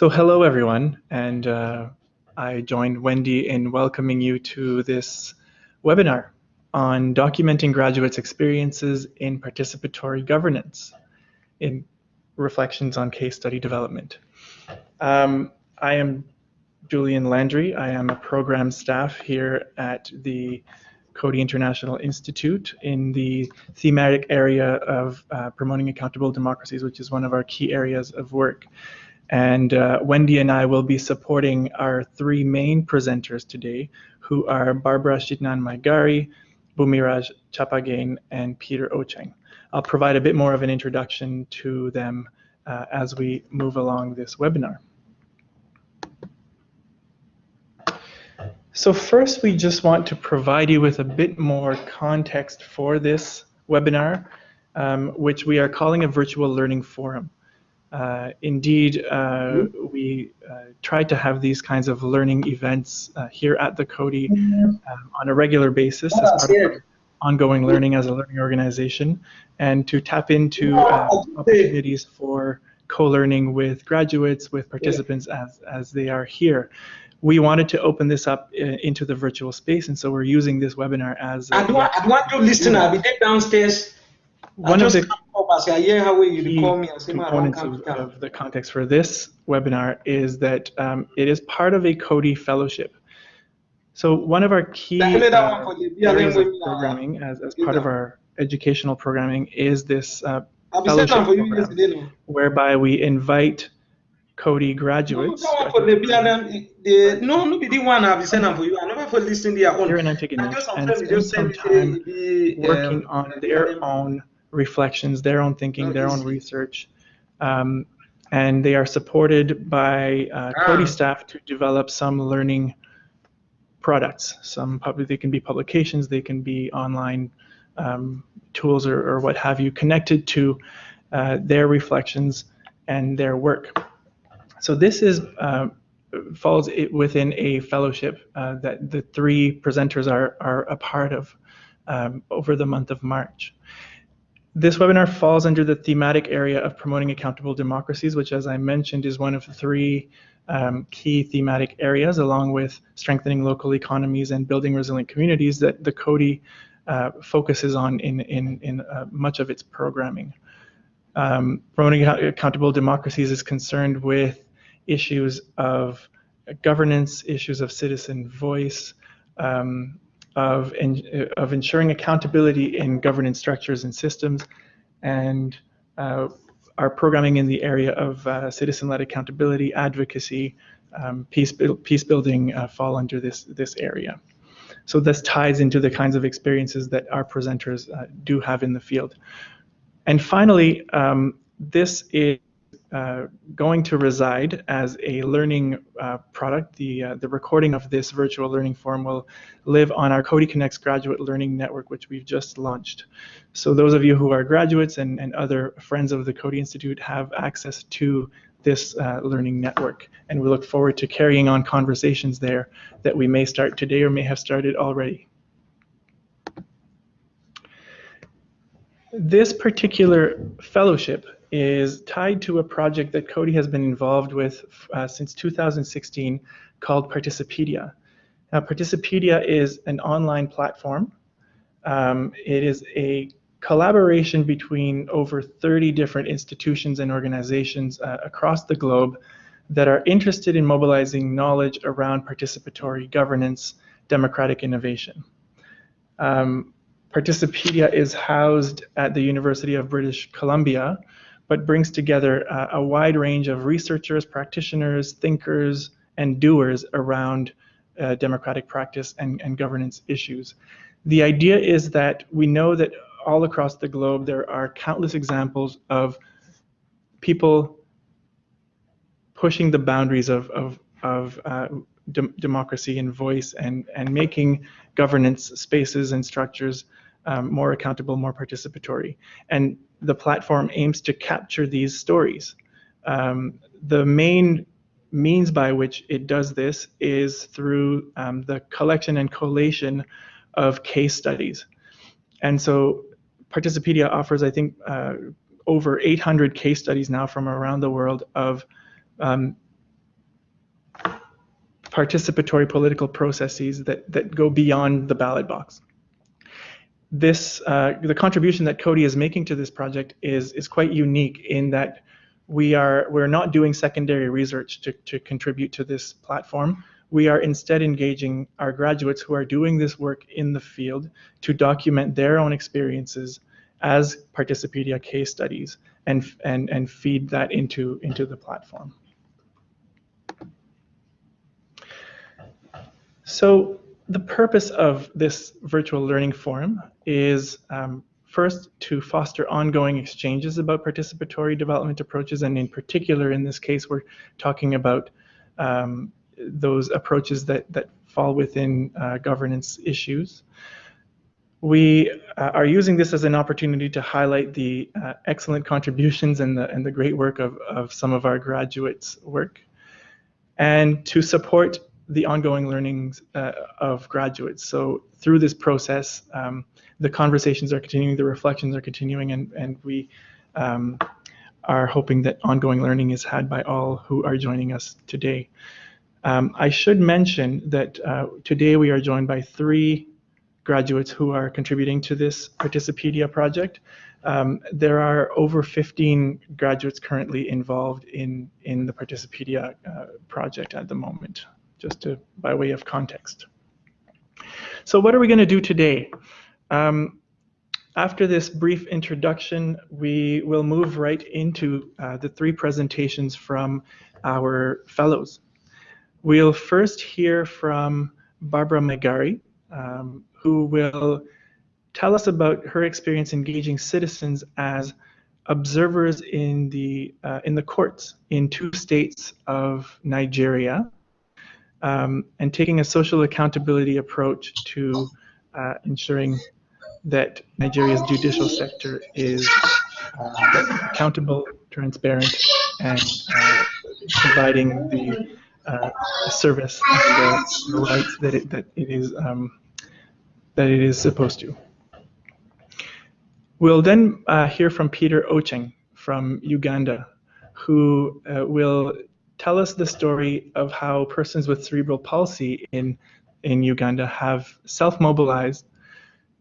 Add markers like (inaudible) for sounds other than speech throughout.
So hello everyone, and uh, I joined Wendy in welcoming you to this webinar on documenting graduates' experiences in participatory governance in reflections on case study development. Um, I am Julian Landry. I am a program staff here at the Coady International Institute in the thematic area of uh, promoting accountable democracies, which is one of our key areas of work. And uh, Wendy and I will be supporting our three main presenters today, who are Barbara Shitnan Maigari, Bhumiraj Chapagain, and Peter Ocheng. I'll provide a bit more of an introduction to them uh, as we move along this webinar. So first, we just want to provide you with a bit more context for this webinar, um, which we are calling a virtual learning forum. Uh, indeed, uh, mm-hmm. we uh, try to have these kinds of learning events uh, here at the Coady mm-hmm. um, on a regular basis as part of ongoing learning as a learning organization and to tap into uh, opportunities for co-learning with graduates, with participants as, as they are here. We wanted to open this up uh, into the virtual space, and so we're using this webinar as. I want, I want to listen. I'll be downstairs one of the key components of, of, the context for this webinar is that um, it is part of a Coady fellowship. So one of our key uh, areas of programming as, as part of our educational programming is this uh, fellowship program, whereby we invite Coady graduates. No, no, be the one I've sent for you. I never for listening their own. Here in Antigonish, and spend some time working on their own reflections, their own thinking, their own research. Um, and they are supported by uh, ah. Staff to develop some learning products. Some public, they can be publications, they can be online um, tools or, or, what have you, connected to uh, their reflections and their work. So this is uh, falls within a fellowship uh, that the three presenters are are a part of um, over the month of March. This webinar falls under the thematic area of promoting accountable democracies, which as I mentioned is one of three um, key thematic areas along with strengthening local economies and building resilient communities that the Coady uh, focuses on in, in, in uh, much of its programming. Um, promoting accountable democracies is concerned with issues of governance, issues of citizen voice, um, of, in, of ensuring accountability in governance structures and systems, and uh, our programming in the area of uh, citizen-led accountability, advocacy, um, peace, peace building uh, fall under this, this area. So this ties into the kinds of experiences that our presenters uh, do have in the field. And finally, um, this is uh, going to reside as a learning uh, product. The, uh, the recording of this virtual learning forum will live on our Coady Connects Graduate Learning Network, which we've just launched. So those of you who are graduates and, and other friends of the Coady Institute have access to this uh, learning network. And we look forward to carrying on conversations there that we may start today or may have started already. This particular fellowship is tied to a project that Coady has been involved with uh, since 2016 called Participedia. Now, Participedia is an online platform. Um, it is a collaboration between over 30 different institutions and organizations uh, across the globe that are interested in mobilizing knowledge around participatory governance, democratic innovation. Um, Participedia is housed at the University of British Columbia, but brings together uh, a wide range of researchers, practitioners, thinkers, and doers around uh, democratic practice and, and governance issues. The idea is that we know that all across the globe there are countless examples of people pushing the boundaries of, of, of uh, de democracy and voice and, and making governance spaces and structures um, more accountable, more participatory. And the platform aims to capture these stories. Um, the main means by which it does this is through um, the collection and collation of case studies. And so Participedia offers, I think, uh, over 800 case studies now from around the world of um, participatory political processes that, that go beyond the ballot box. This, uh, the contribution that Coady is making to this project is, is quite unique in that we are, we're not doing secondary research to, to contribute to this platform. We are instead engaging our graduates who are doing this work in the field to document their own experiences as Participedia case studies and, and, and feed that into, into the platform. So the purpose of this virtual learning forum is um, first to foster ongoing exchanges about participatory development approaches, and in particular, in this case, we're talking about um, those approaches that, that fall within uh, governance issues. We uh, are using this as an opportunity to highlight the uh, excellent contributions and the, and the great work of, of some of our graduates' work, and to support the ongoing learnings uh, of graduates. So through this process, um, the conversations are continuing, the reflections are continuing, and, and we um, are hoping that ongoing learning is had by all who are joining us today. Um, I should mention that uh, today we are joined by three graduates who are contributing to this Participedia project. Um, there are over 15 graduates currently involved in, in the Participedia uh, project at the moment just to, by way of context. So what are we going to do today? Um, after this brief introduction, we will move right into uh, the three presentations from our fellows. We'll first hear from Barbara Maigari, um, who will tell us about her experience engaging citizens as observers in the uh, in the courts in two states of Nigeria, um, and taking a social accountability approach to uh, ensuring that Nigeria's judicial sector is uh, accountable, transparent, and uh, providing the uh, service and the, rights that it, that it is um, that it is supposed to. We'll then uh, hear from Peter Ocheng from Uganda, who uh, will tell us the story of how persons with cerebral palsy in, in Uganda have self-mobilized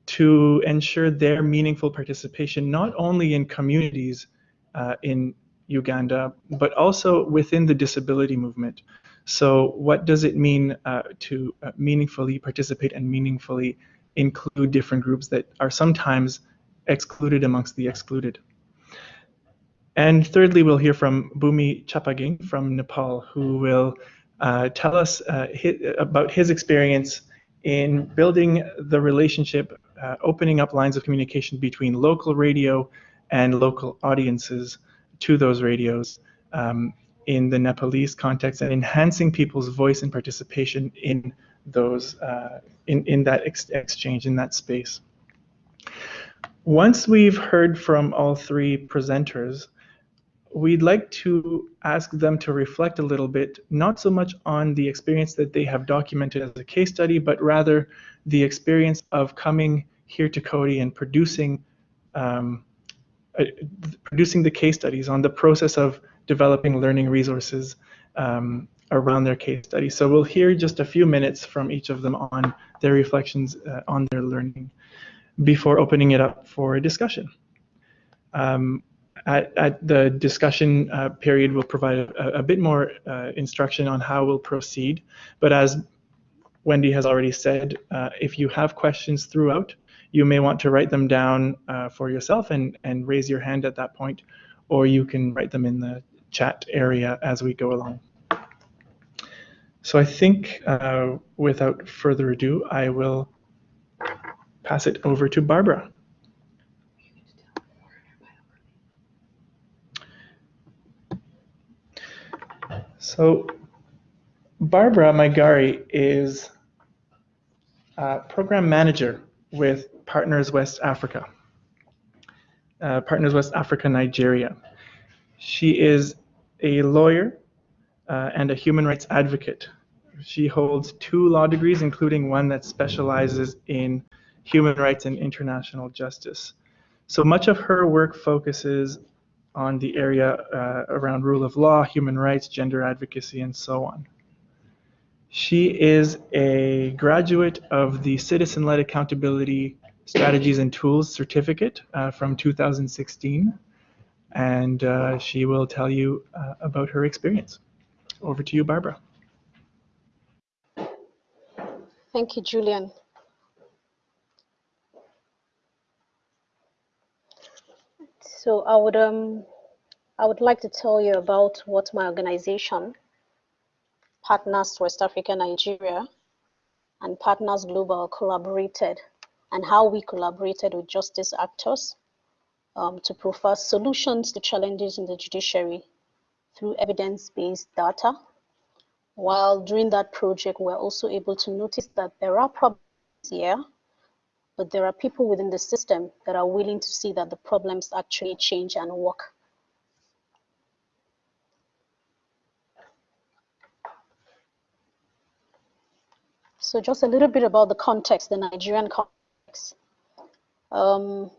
to ensure their meaningful participation not only in communities uh, in Uganda, but also within the disability movement. So what does it mean uh, to uh, meaningfully participate and meaningfully include different groups that are sometimes excluded amongst the excluded? And thirdly, we'll hear from Bhumi Chapagain from Nepal, who will uh, tell us uh, his, about his experience in building the relationship, uh, opening up lines of communication between local radio and local audiences to those radios um, in the Nepalese context and enhancing people's voice and participation in those uh, in, in that ex exchange, in that space. Once we've heard from all three presenters, we'd like to ask them to reflect a little bit, not so much on the experience that they have documented as a case study, but rather the experience of coming here to Coady and producing um, uh, producing the case studies on the process of developing learning resources um, around their case study. So we'll hear just a few minutes from each of them on their reflections uh, on their learning before opening it up for a discussion. Um, at, at the discussion uh, period, we'll provide a, a bit more uh, instruction on how we'll proceed. But as Wendy has already said, uh, if you have questions throughout, you may want to write them down uh, for yourself and, and raise your hand at that point, or you can write them in the chat area as we go along. So I think uh, without further ado, I will pass it over to Barbara. So Barbara Maigari is a program manager with Partners West Africa, uh, Partners West Africa Nigeria. She is a lawyer uh, and a human rights advocate. She holds two law degrees, including one that specializes in human rights and international justice. So much of her work focuses on the area uh, around rule of law, human rights, gender advocacy, and so on. She is a graduate of the Citizen-Led Accountability Strategies and Tools Certificate uh, from 2016, and uh, she will tell you uh, about her experience. Over to you, Barbara. Thank you, Julian. So I would um I would like to tell you about what my organization, Partners West Africa Nigeria, and Partners Global collaborated and how we collaborated with justice actors um, to provide solutions to challenges in the judiciary through evidence-based data. While during that project, we're also able to notice that there are problems here but there are people within the system that are willing to see that the problems actually change and work. So just a little bit about the context, the Nigerian context. Um,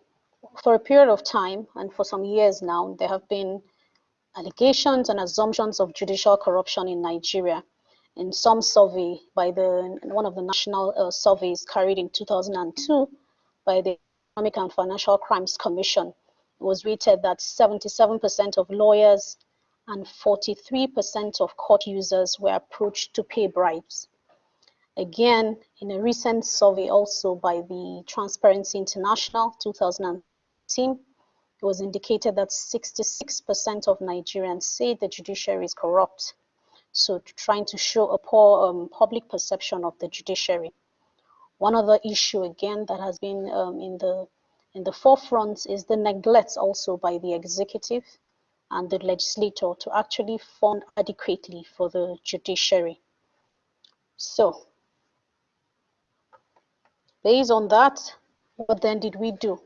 for a period of time and for some years now, there have been allegations and assumptions of judicial corruption in Nigeria in some survey by the one of the national uh, surveys carried in 2002 by the Economic and Financial Crimes Commission, it was rated that 77% of lawyers and 43% of court users were approached to pay bribes. Again, in a recent survey also by the Transparency International 2018, it was indicated that 66% of Nigerians say the judiciary is corrupt so trying to show a poor um, public perception of the judiciary. One other issue again that has been um, in the in the forefront is the neglect also by the executive and the legislator to actually fund adequately for the judiciary. So, based on that, what then did we do?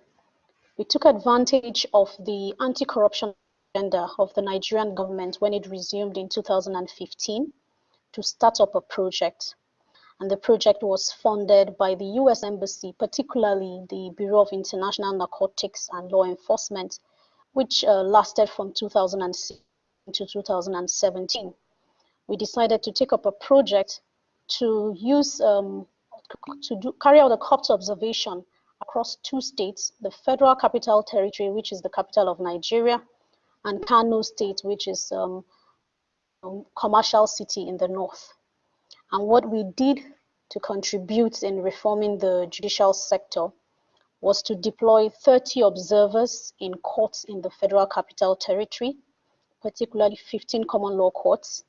We took advantage of the anti-corruption agenda of the Nigerian government when it resumed in 2015 to start up a project. And the project was funded by the US Embassy, particularly the Bureau of International Narcotics and Law Enforcement, which uh, lasted from 2006 to 2017. We decided to take up a project to use um, to do, carry out a corpse observation across two states, the Federal Capital Territory, which is the capital of Nigeria, and Kano State, which is um, a um, commercial city in the north. And what we did to contribute in reforming the judicial sector was to deploy 30 observers in courts in the Federal Capital Territory, particularly 15 common law courts,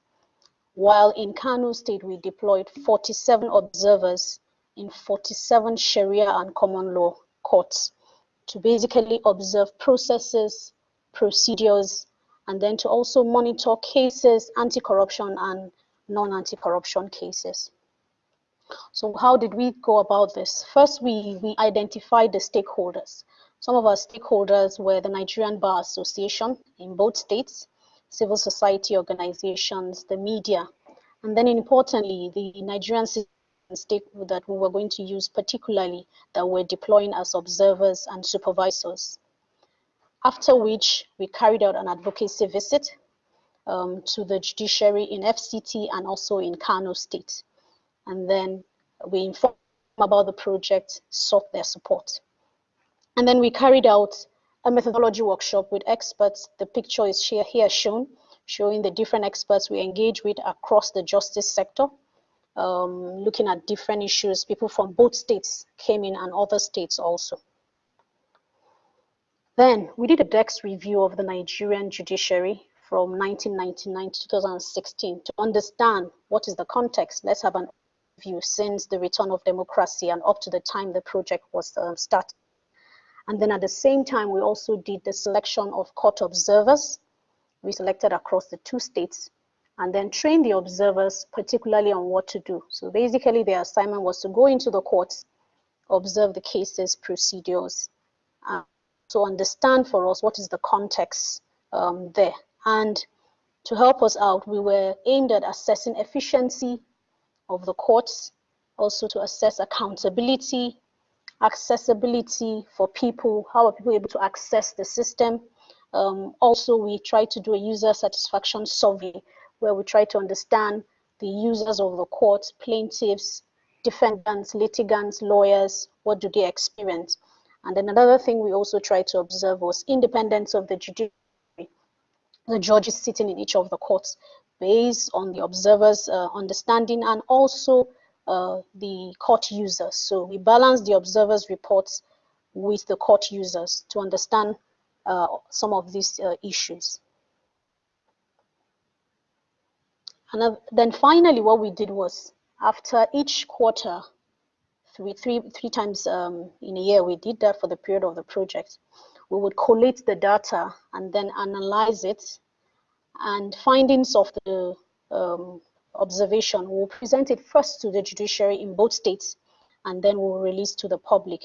while in Kano State we deployed 47 observers in 47 Sharia and common law courts to basically observe processes, procedures, and then to also monitor cases, anti-corruption and non-anti-corruption cases. So how did we go about this? First, we, we identified the stakeholders. Some of our stakeholders were the Nigerian Bar Association in both states, civil society organizations, the media, and then importantly, the Nigerian stake that we were going to use particularly that we're deploying as observers and supervisors after which we carried out an advocacy visit um, to the judiciary in FCT and also in Kano State. And then we informed them about the project, sought their support. And then we carried out a methodology workshop with experts. The picture is here, here shown, showing the different experts we engage with across the justice sector, um, looking at different issues. People from both states came in and other states also. Then we did a desk review of the Nigerian judiciary from 1999 to 2016 to understand what is the context. Let's have an view since the return of democracy and up to the time the project was uh, started. And then at the same time, we also did the selection of court observers. We selected across the two states and then trained the observers particularly on what to do. So basically their assignment was to go into the courts, observe the cases, procedures, to understand for us what is the context um, there. And to help us out, we were aimed at assessing efficiency of the courts, also to assess accountability, accessibility for people, how are people able to access the system. Um, also, we try to do a user satisfaction survey where we try to understand the users of the court, plaintiffs, defendants, litigants, lawyers, what do they experience? And then another thing we also tried to observe was independence of the judiciary, the judges sitting in each of the courts, based on the observers' uh, understanding and also uh, the court users. So we balance the observers' reports with the court users to understand uh, some of these uh, issues. And then finally, what we did was after each quarter, three, three, three times um, in a year, we did that for the period of the project. We would collate the data and then analyze it and findings of the um, observation will present it first to the judiciary in both states and then we'll release to the public.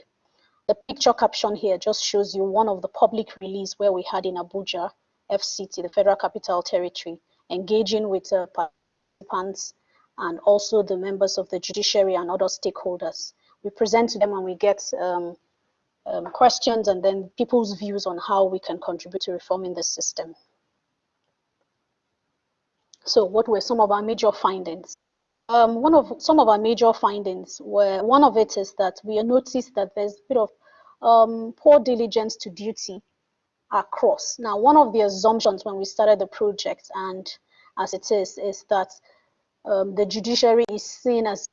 The picture caption here just shows you one of the public release where we had in Abuja, FCT, the Federal Capital Territory, engaging with uh, participants and also the members of the judiciary and other stakeholders. We present to them and we get um, um, questions and then people's views on how we can contribute to reforming the system. So what were some of our major findings? Um, one of some of our major findings were one of it is that we noticed that there's a bit of um, poor diligence to duty across. Now, one of the assumptions when we started the project, and as it is, is that um, the judiciary is seen as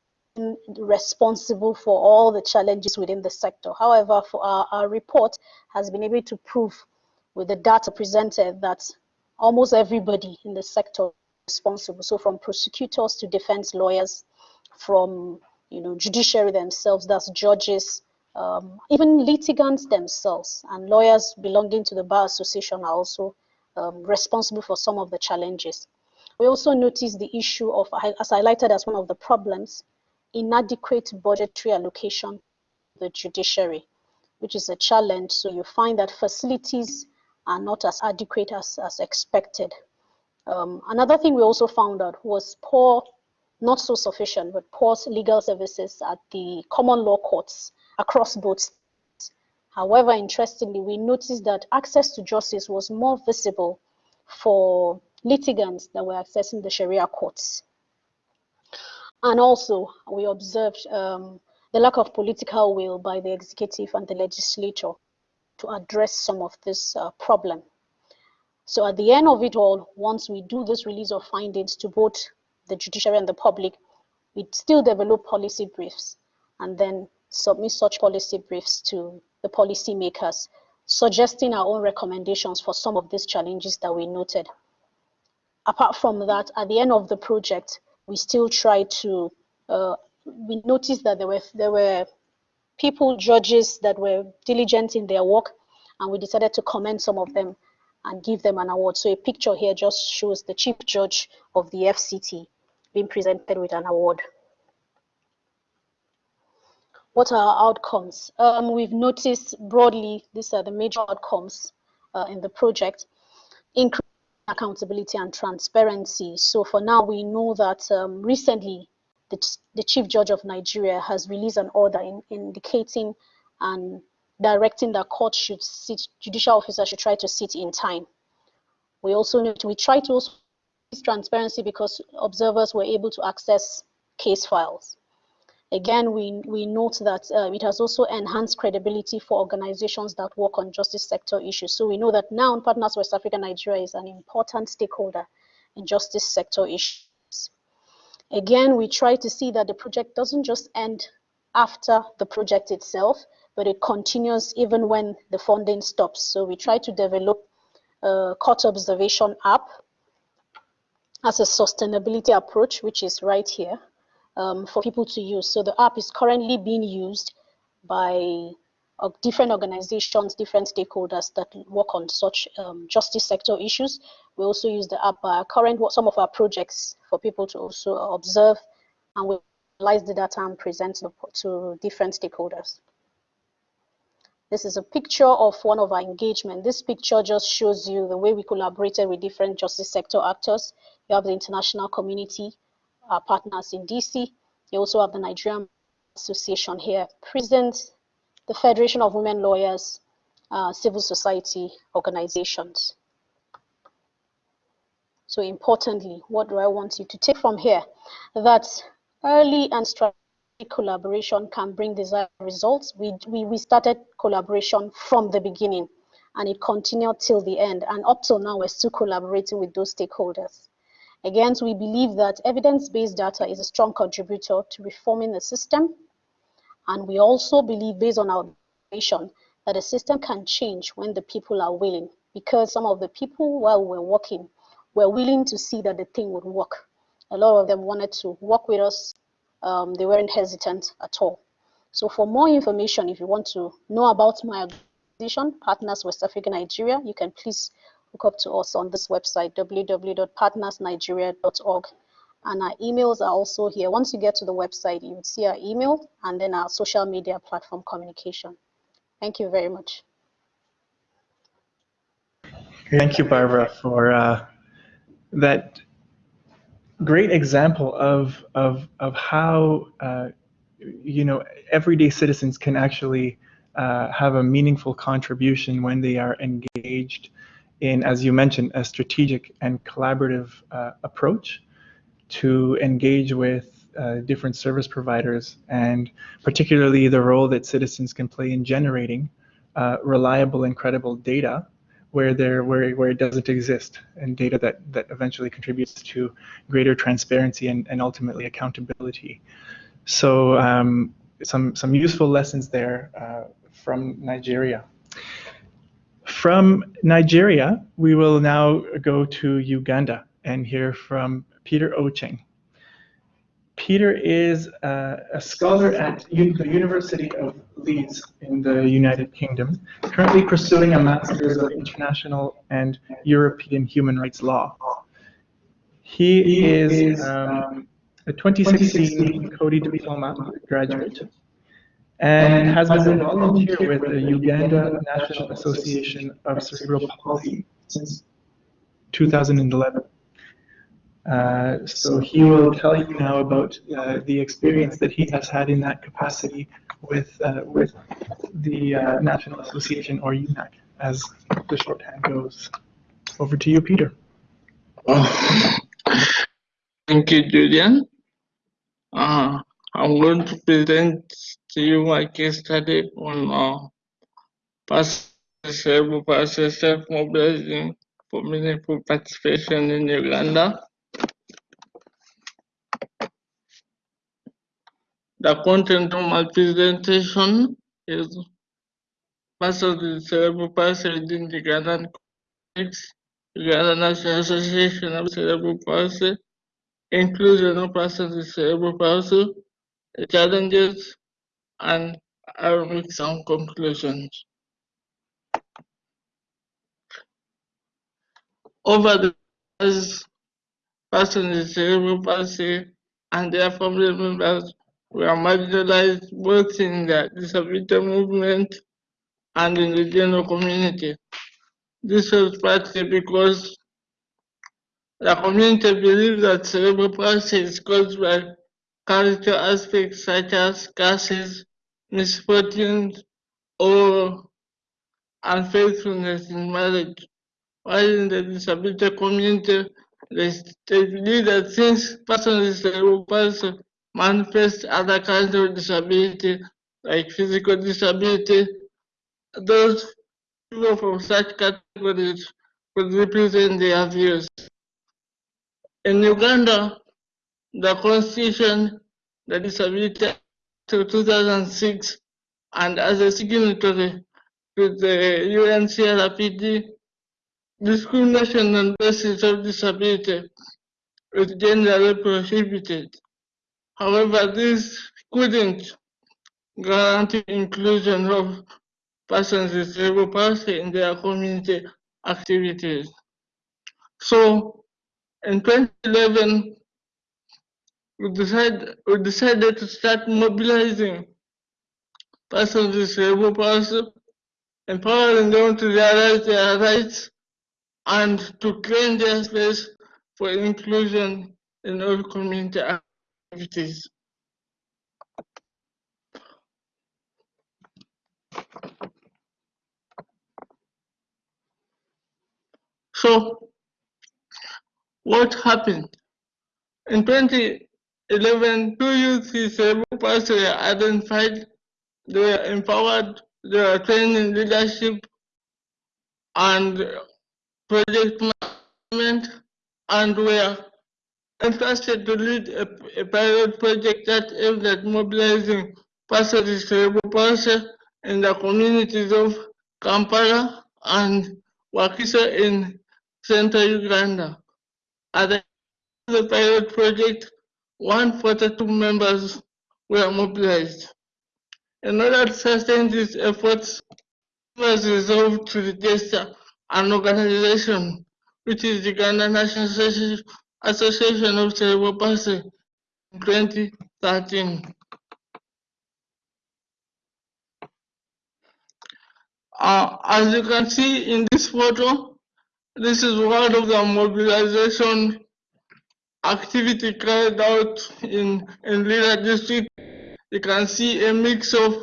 responsible for all the challenges within the sector. However, our, our report has been able to prove with the data presented that almost everybody in the sector is responsible. So from prosecutors to defense lawyers, from you know judiciary themselves, that's judges, um, even litigants themselves, and lawyers belonging to the bar association are also um, responsible for some of the challenges. We also noticed the issue of, as highlighted as one of the problems, inadequate budgetary allocation to the judiciary, which is a challenge. So you find that facilities are not as adequate as, as expected. Um, another thing we also found out was poor, not so sufficient, but poor legal services at the common law courts across both states. However, interestingly, we noticed that access to justice was more visible for litigants that were accessing the Sharia courts. And also, we observed um, the lack of political will by the executive and the legislature to address some of this uh, problem. So at the end of it all, once we do this release of findings to both the judiciary and the public, we still develop policy briefs and then submit such policy briefs to the policymakers, suggesting our own recommendations for some of these challenges that we noted apart from that, at the end of the project, we still try to, uh, we noticed that there were, there were people, judges that were diligent in their work, and we decided to commend some of them and give them an award. So a picture here just shows the chief judge of the FCT being presented with an award. What are our outcomes? Um, we've noticed broadly, these are the major outcomes uh, in the project. Accountability and transparency. So for now, we know that um, recently the, the Chief Judge of Nigeria has released an order in, indicating and directing that court should sit, judicial officers should try to sit in time. We also need to, we try to also transparency because observers were able to access case files. Again, we, we note that uh, it has also enhanced credibility for organizations that work on justice sector issues. So we know that now Partners West Africa Nigeria is an important stakeholder in justice sector issues. Again, we try to see that the project doesn't just end after the project itself, but it continues even when the funding stops. So we try to develop a court observation app as a sustainability approach, which is right here um, for people to use. So the app is currently being used by uh, different organizations, different stakeholders that work on such um, justice sector issues. We also use the app by current some of our projects for people to also observe and we analyze the data and present to, to different stakeholders. This is a picture of one of our engagement. This picture just shows you the way we collaborated with different justice sector actors. You have the international community, our partners in DC. You also have the Nigerian Association here, present the Federation of Women Lawyers, uh, civil society organizations. So importantly, what do I want you to take from here? That early and strategic collaboration can bring desired results. We, we, we started collaboration from the beginning and it continued till the end. And up till now, we're still collaborating with those stakeholders. Again, we believe that evidence-based data is a strong contributor to reforming the system. And we also believe, based on our information, that the system can change when the people are willing. Because some of the people, while we're working, were willing to see that the thing would work. A lot of them wanted to work with us. Um, they weren't hesitant at all. So for more information, if you want to know about my organization, Partners West Africa Nigeria, you can please up to us on this website, www.partnersnigeria.org. And our emails are also here. Once you get to the website, you would see our email and then our social media platform communication. Thank you very much. Thank you, Barbara, for uh, that great example of, of, of how, uh, you know, everyday citizens can actually uh, have a meaningful contribution when they are engaged in, as you mentioned, a strategic and collaborative uh, approach to engage with uh, different service providers and particularly the role that citizens can play in generating uh, reliable and credible data where there where, where it doesn't exist and data that that eventually contributes to greater transparency and, and ultimately accountability. So um, some some useful lessons there uh, from Nigeria from Nigeria, we will now go to Uganda and hear from Peter Ocheng. Peter is uh, a scholar at U the University of Leeds in the United Kingdom, currently pursuing a Master's of International and European Human Rights Law. He is um, a 2016 Coady Diploma graduate and has been a volunteer with the Uganda National Association of Cerebral Palsy since 2011. Uh, so he will tell you now about uh, the experience that he has had in that capacity with uh, with the uh, National Association or UNAC, as the shorthand goes. Over to you, Peter. Oh, thank you, Julian. Uh, I'm going to present my case study on uh, past cerebral palsy self-mobilizing for meaningful participation in Uganda. The content of my presentation is part of the cerebral palsy within the Ugandan context, Uganda National Association of Cerebral Palsy, inclusion of persons with cerebral palsy, challenges, and I will make some conclusions. Over the years, persons with cerebral palsy and their family members were marginalized both in the disability movement and in the general community. This was partly because the community believed that cerebral palsy is caused by character aspects such as curses, misfortunes, or unfaithfulness in marriage. While in the disability community, they believe that since persons with cerebral palsy manifest other kinds of disability, like physical disability, those people from such categories could represent their views. In Uganda, the constitution, the disability to 2006, and as a signatory to the UNCRPD, discrimination on basis of disability is generally prohibited. However, this couldn't guarantee inclusion of persons with cerebral palsy in their community activities. So, in 2011, we decided, we decided to start mobilizing persons with cerebral palsy, empowering them to realize their rights, and to claim their space for inclusion in all community activities. So, what happened. In 2011, two youth cerebral palsy were identified. They were empowered, they were trained in leadership and project management and were entrusted to lead a, a pilot project that aimed at mobilizing persons cerebral palsy in the communities of Kampala and Wakiso in central Uganda. At the pilot project, 142 members were mobilized. In order to sustain these efforts, members resolved to register an organization, which is the Uganda National Association of Cerebral Palsy in 2013. Uh, as you can see in this photo, this is one of the mobilization activity carried out in, in Lira district. You can see a mix of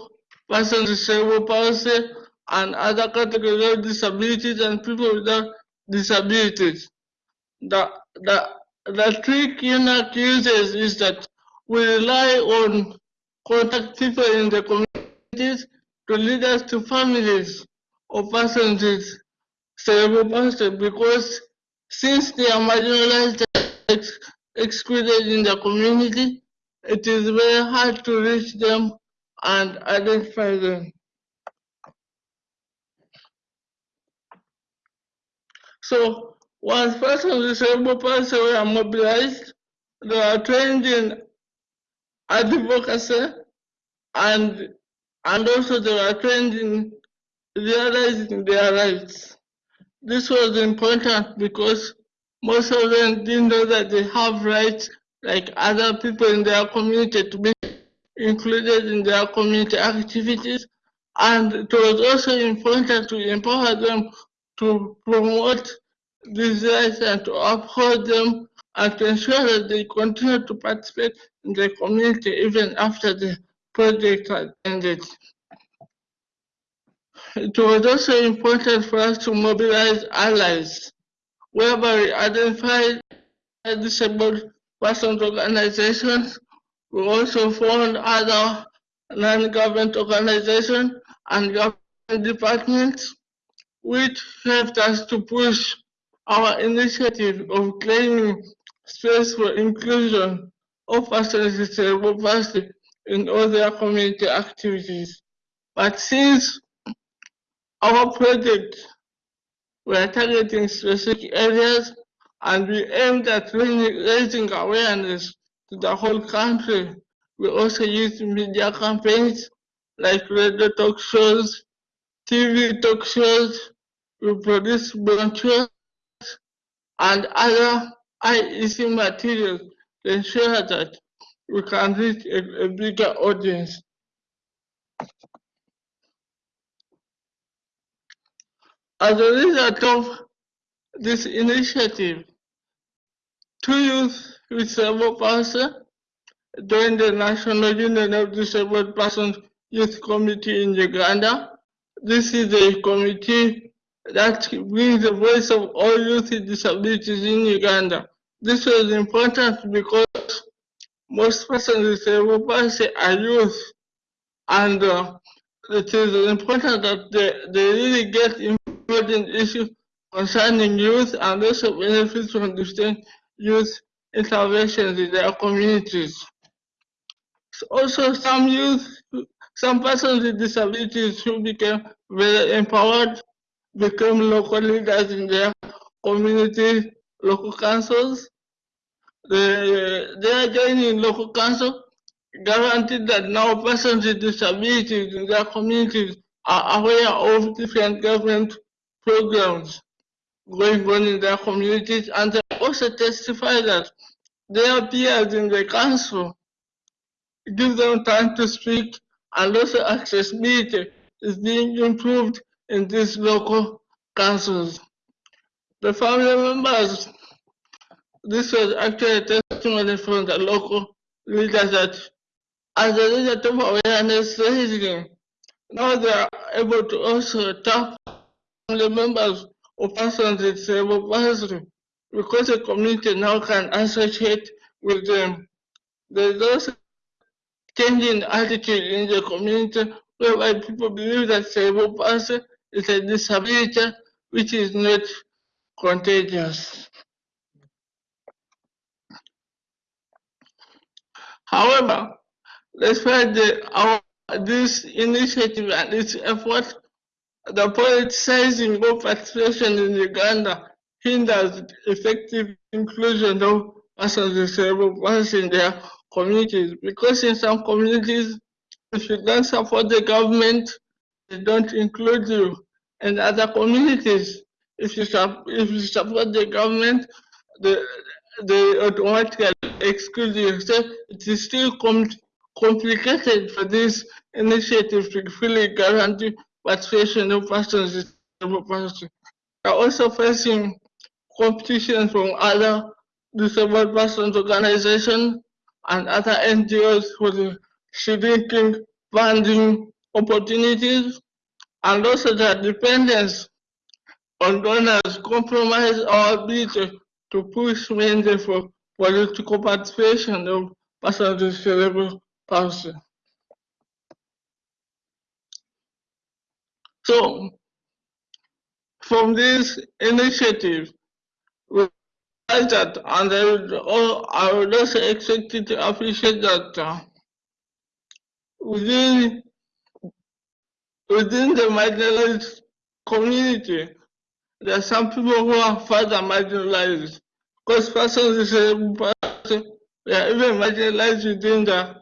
persons with cerebral palsy and other categories of disabilities and people without disabilities. The, the, the trick UNAC uses is that we rely on contact people in the communities to lead us to families of persons with cerebral palsy because since they are marginalized excluded in the community, it is very hard to reach them and identify them. So once persons with palsy were mobilized, they are trained in advocacy and and also they are trained in realizing their rights. This was important because most of them didn't know that they have rights like other people in their community to be included in their community activities. And it was also important to empower them to promote these rights and to uphold them and to ensure that they continue to participate in the community even after the project had ended. It was also important for us to mobilize allies whereby identified disabled persons organizations. We also found other non-government organizations and government departments which helped us to push our initiative of claiming space for inclusion of persons with cerebral palsy in all their community activities. But since our project we are targeting specific areas and we aimed at raising awareness to the whole country. We also use media campaigns like radio talk shows, TV talk shows, we produce brochures and other IEC materials to ensure that we can reach a, a bigger audience. As a result of this initiative, two youth with cerebral palsy joined the National Union of Disabled Persons Youth Committee in Uganda. This is a committee that brings the voice of all youth with disabilities in Uganda. This was important because most persons with cerebral palsy are youth and uh, it is important that they, they really get important issues concerning youth and also benefits from different youth interventions in their communities. Also, some youth, some persons with disabilities who became very empowered became local leaders in their community, local councils. They, they are joining local council, guaranteed that now persons with disabilities in their communities are aware of different government programs going on in their communities and they also testify that their peers in the council give them time to speak and also access accessibility is being improved in these local councils. The family members, this was actually a testimony from the local leaders that as a result of awareness raising, now they are able to also tap the members of persons with because the community now can associate with them. There's also changing attitude in the community whereby people believe that cerebral palsy is a disability which is not contagious. However, despite the, our, this initiative and its effort, the politicizing of participation in Uganda hinders effective inclusion of persons with cerebral palsy in their communities because in some communities, if you don't support the government, they don't include you. And other communities, if you, if you support the government, the, they automatically exclude you. So it is still com complicated for this initiative to fully guarantee participation with cerebral palsy. They are also facing competition from other disabled persons organizations and other NGOs for the seeking funding opportunities and also their dependence on donors compromise our ability to push mainly for political participation of persons with cerebral palsy. So, from this initiative, we realized that, and I would, oh, I would also expect to appreciate that uh, within within the marginalized community, there are some people who are further marginalized. Because persons with cerebral they are even marginalized within the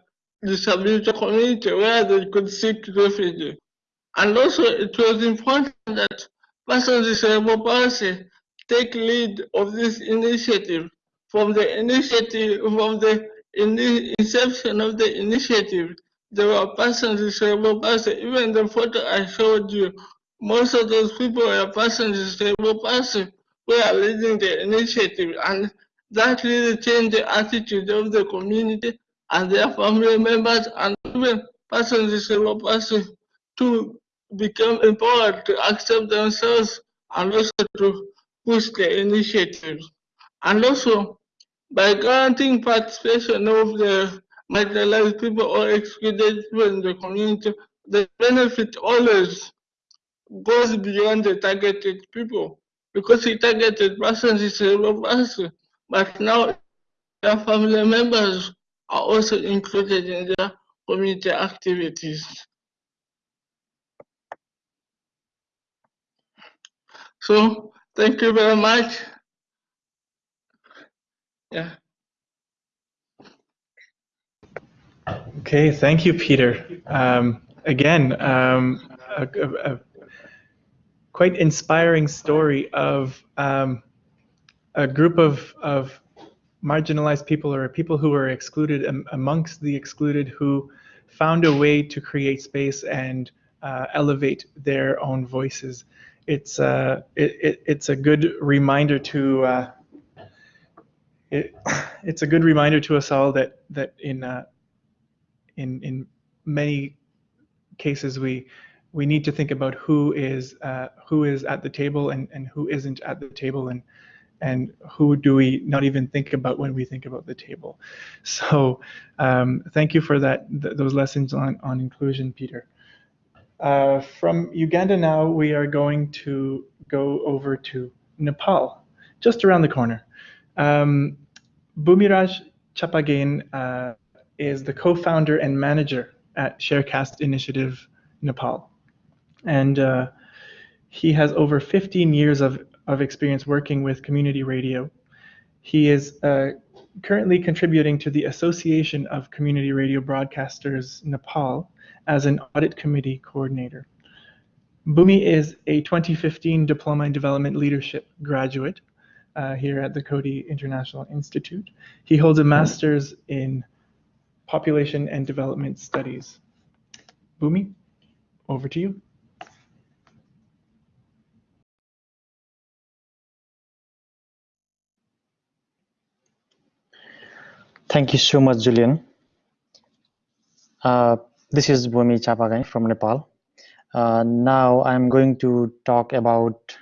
disability community where they could seek refuge. And also, it was important that persons with cerebral palsy take lead of this initiative. From the initiative, from the in the inception of the initiative, there were persons with cerebral palsy. Even the photo I showed you, most of those people were persons with cerebral palsy who are leading the initiative. And that really changed the attitude of the community and their family members and even persons with cerebral palsy to become empowered to accept themselves and also to push the initiatives. And also, by granting participation of the marginalized people or excluded people in the community, the benefit always goes beyond the targeted people because the targeted person is a person, but now their family members are also included in their community activities. So thank you very much. Yeah. Okay, thank you, Peter. Um, again, um, a, a, a, quite inspiring story of um, a group of, of marginalized people or people who were excluded amongst the excluded who found a way to create space and uh, elevate their own voices. It's, uh, it, it, it's a good reminder to uh, it, (laughs) it's a good reminder to us all that that in uh, in in many cases we we need to think about who is uh, who is at the table and and who isn't at the table and and who do we not even think about when we think about the table. (laughs) So um, thank you for that th those lessons on on inclusion, Peter. Uh, from Uganda now, we are going to go over to Nepal, just around the corner. Um, Chapagain uh, is the co-founder and manager at Sharecast Initiative Nepal. And uh, he has over 15 years of, of experience working with community radio. He is uh, currently contributing to the Association of Community Radio Broadcasters Nepal as an audit committee coordinator. Bhumi is a 2015 Diploma in Development Leadership graduate uh, here at the Coady International Institute. He holds a master's in population and development studies. Bhumi, over to you. Thank you so much, Julian. Uh, this is Bhumi Chapagain from Nepal. Uh, now I'm going to talk about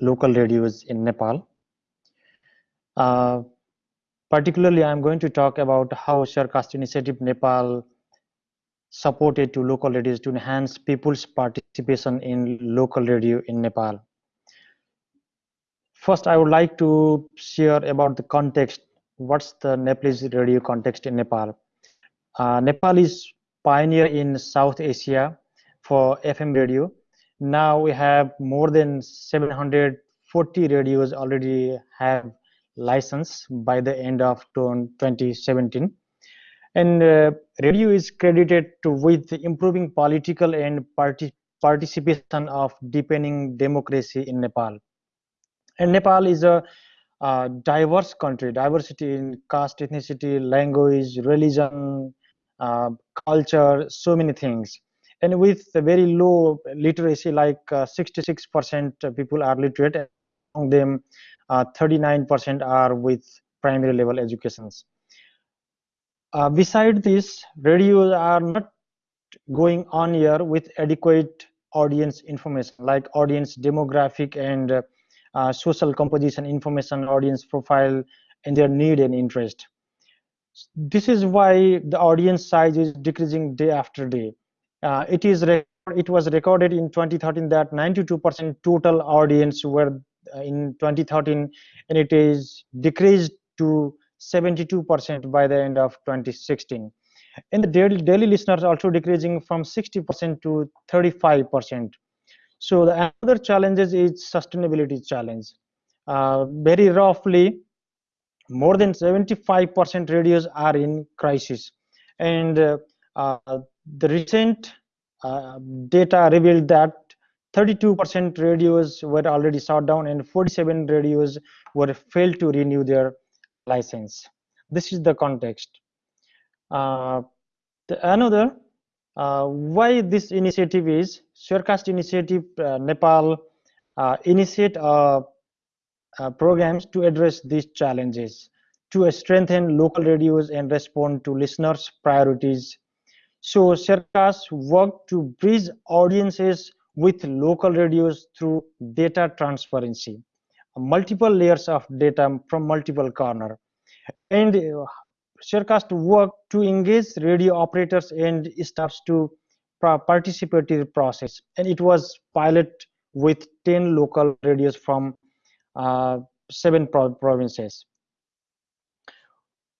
local radios in Nepal. Uh, particularly, I'm going to talk about how Sharecast Initiative Nepal supported to local radios to enhance people's participation in local radio in Nepal. First, I would like to share about the context. What's the Nepalese radio context in Nepal? Uh, Nepal is pioneer in South Asia for FM radio. Now we have more than 740 radios already have license by the end of 2017 and uh, radio is credited to with improving political and party participation of deepening democracy in Nepal. And Nepal is a uh, diverse country, diversity in caste, ethnicity, language, religion, uh, culture, so many things. And with very low literacy, like 66% uh, people are literate, among them 39% uh, are with primary level educations. Beside this, radios are not going on here with adequate audience information like audience demographic and uh, uh, social composition information, audience profile, and their need and interest. This is why the audience size is decreasing day after day. Uh, it is it was recorded in 2013 that 92% total audience were uh, in 2013, and it is decreased to 72% by the end of 2016 and the daily, daily listeners also decreasing from 60% to 35% so the other challenges is sustainability challenge. Uh, very roughly more than 75% radios are in crisis and uh, uh, the recent uh, data revealed that 32% radios were already shut down and 47 radios were failed to renew their license. This is the context. Uh, the, another, uh, why this initiative is, Sharecast Initiative uh, Nepal initiate uh, uh, programs to address these challenges, to strengthen local radios and respond to listeners' priorities. So Sharecast work to bridge audiences with local radios through data transparency multiple layers of data from multiple corner and uh, Sharecast work to engage radio operators and staffs to participatory process and it was pilot with 10 local radios from seven provinces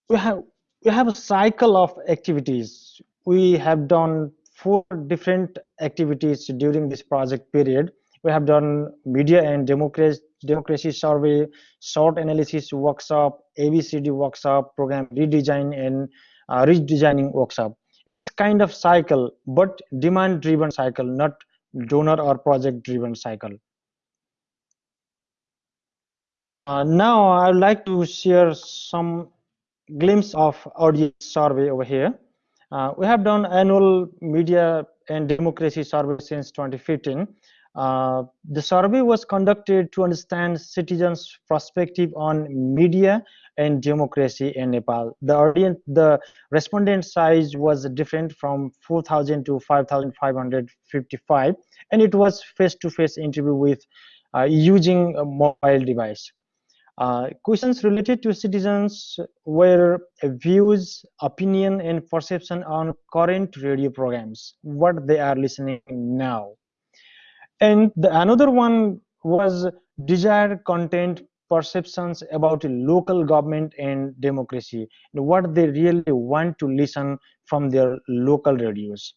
we have we have a cycle of activities we have done four different activities during this project period we have done media and democracy democracy survey, SWOT analysis workshop, ABCD workshop, program redesign and uh, redesigning workshop. Kind of cycle, but demand driven cycle, not donor or project driven cycle. Uh, now I would like to share some glimpse of audience survey over here. Uh, we have done annual media and democracy survey since 2015 uh, the survey was conducted to understand citizens' perspective on media and democracy in Nepal. The audience, the respondent size was different from 4,000 to 5,555, and it was face-to-face -face interview with uh, using a mobile device. Uh, questions related to citizens were views, opinion, and perception on current radio programs, what they are listening now. And the another one was desired content perceptions about local government and democracy what they really want to listen from their local radios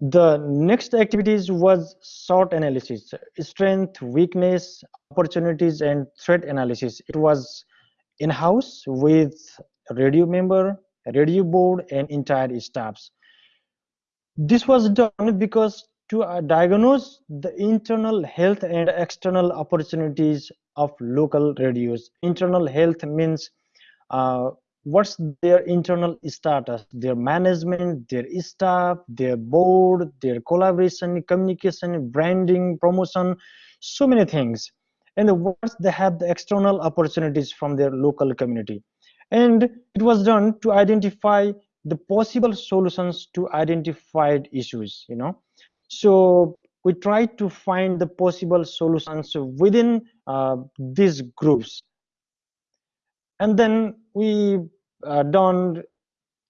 the next activities was SWOT analysis strength weakness opportunities and threat analysis it was in-house with radio member radio board and entire staffs this was done because to uh, diagnose the internal health and external opportunities of local radios. Internal health means uh, what's their internal status, their management, their staff, their board, their collaboration, communication, branding, promotion, so many things. And once they have the external opportunities from their local community. And it was done to identify the possible solutions to identified issues, you know so we try to find the possible solutions within uh, these groups and then we uh, done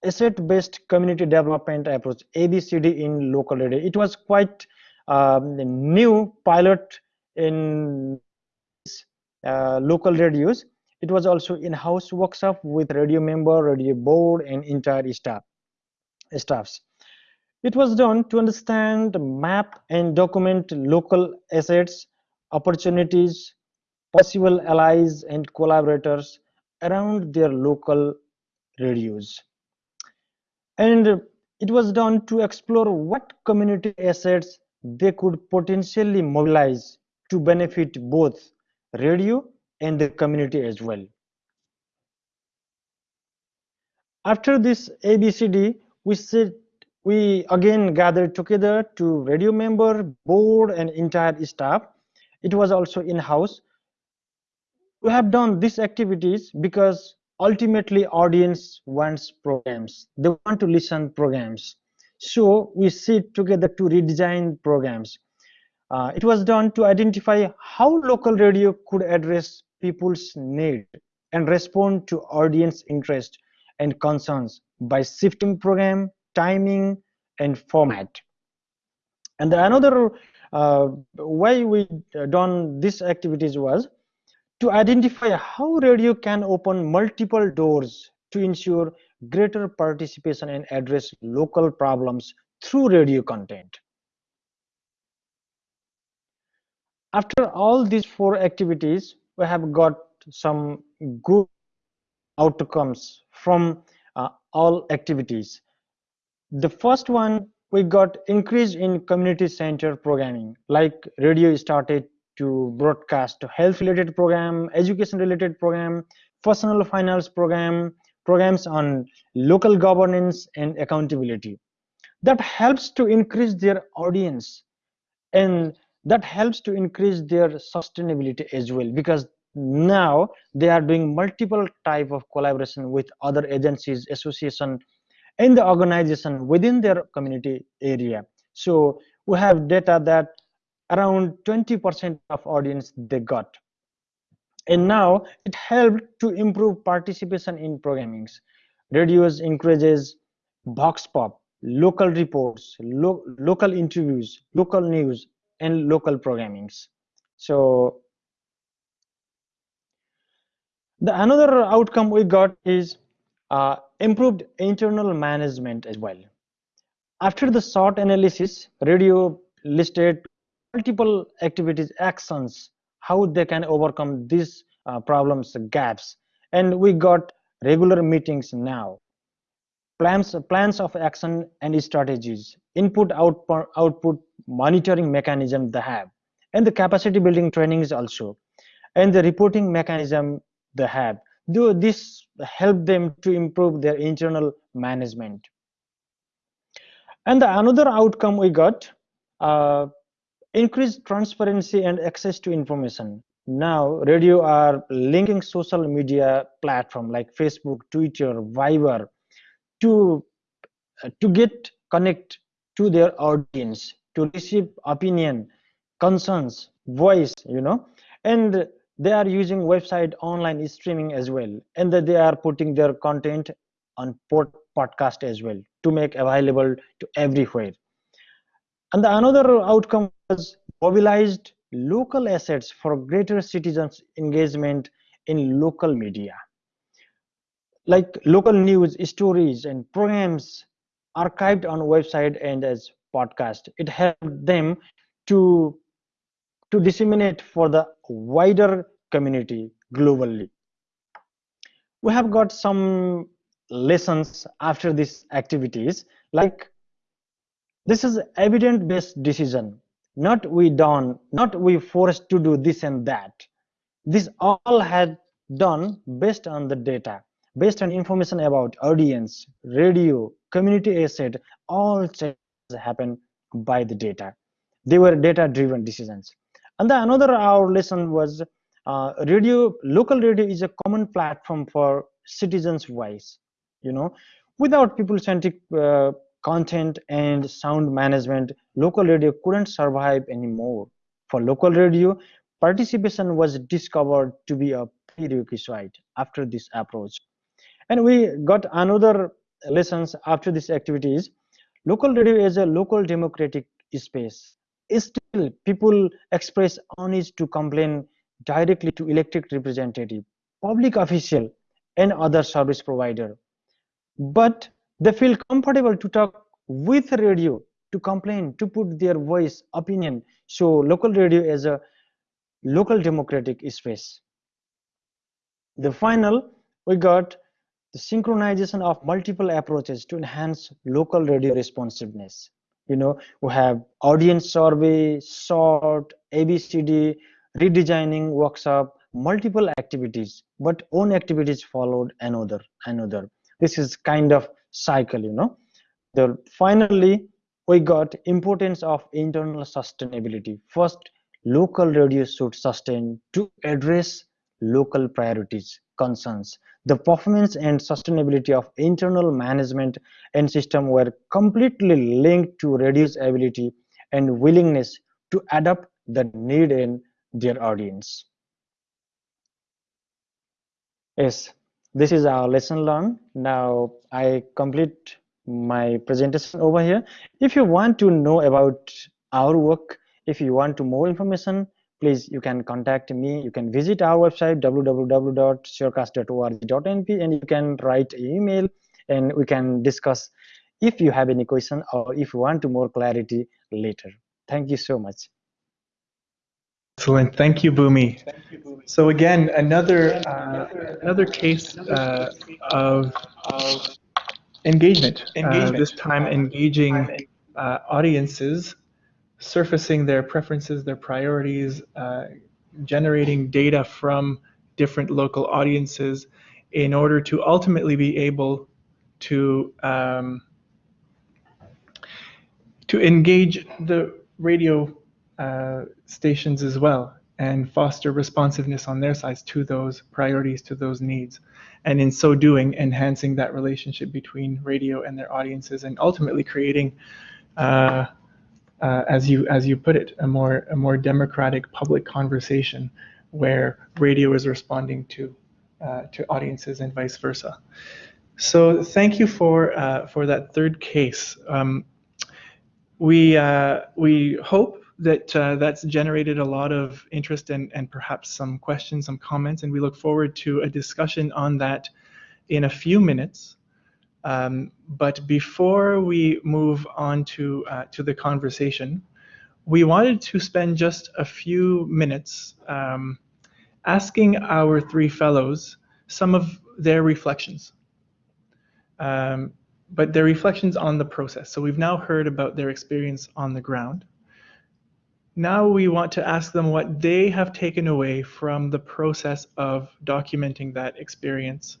asset-based community development approach ABCD in local radio. It was quite um, new pilot in uh, local radios. It was also in-house workshop with radio member, radio board, and entire staff staffs. It was done to understand, map, and document local assets, opportunities, possible allies, and collaborators around their local radios. And it was done to explore what community assets they could potentially mobilize to benefit both radio and the community as well. After this ABCD, we said we again gathered together to radio member, board, and entire staff. It was also in-house. We have done these activities because ultimately audience wants programs. They want to listen programs. So we sit together to redesign programs. Uh, it was done to identify how local radio could address people's need and respond to audience interest and concerns by shifting program, timing, and format. And another uh, way we done these activities was to identify how radio can open multiple doors to ensure greater participation and address local problems through radio content. After all these four activities, we have got some good outcomes from uh, all activities. The first one, we got increase in community center programming, like radio started to broadcast to health related program, education related program, personal finance program, programs on local governance and accountability. That helps to increase their audience and that helps to increase their sustainability as well because now they are doing multiple type of collaboration with other agencies association and the organization within their community area so we have data that around 20% of audience they got. And now it helped to improve participation in programmings radios encourages vox pop local reports lo local interviews local news and local programmings so the another outcome we got is uh, improved internal management as well. After the SWOT analysis, radio listed multiple activities, actions, how they can overcome these uh, problems, gaps, and we got regular meetings now. Plans, plans of action and strategies, input output, output monitoring mechanism they have, and the capacity building trainings also, and the reporting mechanism they have. Do this help them to improve their internal management? And the another outcome we got, uh, increased transparency and access to information. Now, radio are linking social media platform like Facebook, Twitter, Viber to uh, to get connect to their audience, to receive opinion, concerns, voice, you know, and they are using website online streaming as well. And that they are putting their content on port podcast as well to make available to everywhere. And the another outcome was mobilized local assets for greater citizens engagement in local media. Like local news stories and programs archived on website and as podcast. It helped them to to disseminate for the wider community globally. We have got some lessons after these activities like this is evidence based decision not we done not we forced to do this and that. This all had done based on the data based on information about audience radio community asset all changes happen by the data. They were data driven decisions. And the another our lesson was uh, radio local radio is a common platform for citizens voice you know. Without people centric uh, content and sound management local radio couldn't survive anymore for local radio participation was discovered to be a prerequisite after this approach. And we got another lessons after this activities. Local radio is a local democratic space. Still, people express unease to complain directly to elected representative, public official, and other service provider. But they feel comfortable to talk with radio to complain, to put their voice, opinion. So local radio is a local democratic space. The final, we got the synchronization of multiple approaches to enhance local radio responsiveness. You know, we have audience survey, SWOT, ABCD, redesigning workshop, multiple activities, but one activities followed another, another. This is kind of cycle, you know. The finally we got importance of internal sustainability. First, local radio should sustain to address local priorities, concerns. The performance and sustainability of internal management and system were completely linked to radio's ability and willingness to adapt the need in their audience. Yes, this is our lesson learned. Now I complete my presentation over here. If you want to know about our work, if you want to more information, please you can contact me. You can visit our website www.sharecast.org.np and you can write an email and we can discuss if you have any question or if you want to more clarity later. Thank you so much. Excellent. Thank you, Bhumi. So again, another uh, another case uh, of, of engagement. engagement. Uh, this time engaging uh, audiences, surfacing their preferences, their priorities, uh, generating data from different local audiences in order to ultimately be able to um, to engage the radio uh, stations as well and foster responsiveness on their sides to those priorities, to those needs. And in so doing, enhancing that relationship between radio and their audiences and ultimately creating, uh, uh, as you as you put it, a more a more democratic public conversation where radio is responding to uh, to audiences and vice versa. So thank you for uh, for that third case. Um, we uh, we hope that uh, that's generated a lot of interest and, and perhaps some questions, some comments, and we look forward to a discussion on that in a few minutes. Um, but before we move on to, uh, to the conversation, we wanted to spend just a few minutes um, asking our three fellows some of their reflections. Um, but their reflections on the process. So we've now heard about their experience on the ground. Now we want to ask them what they have taken away from the process of documenting that experience,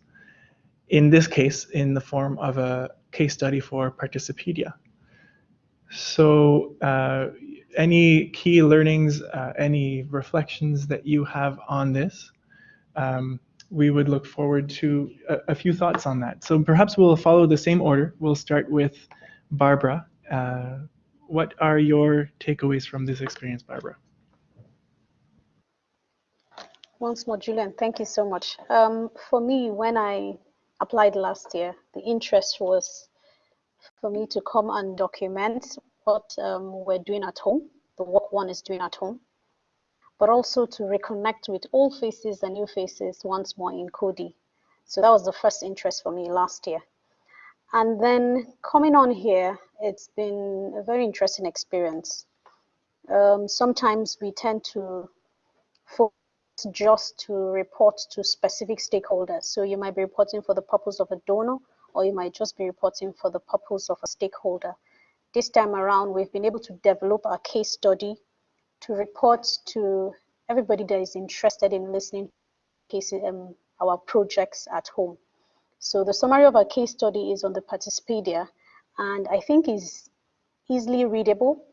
in this case, in the form of a case study for Participedia. So uh, any key learnings, uh, any reflections that you have on this, um, we would look forward to a, a, few thoughts on that. So perhaps we'll follow the same order. We'll start with Barbara. Uh, what are your takeaways from this experience, Barbara? Once more, Julian, thank you so much. Um, for me, when I applied last year, the interest was for me to come and document what um, we're doing at home, the work one is doing at home, but also to reconnect with old faces and new faces once more in Coady. So that was the first interest for me last year. And then coming on here, it's been a very interesting experience. Um, sometimes we tend to focus just to report to specific stakeholders. So you might be reporting for the purpose of a donor, or you might just be reporting for the purpose of a stakeholder. This time around, we've been able to develop a case study to report to everybody that is interested in listening cases, um, our projects at home. So the summary of our case study is on the Participedia, and I think is easily readable.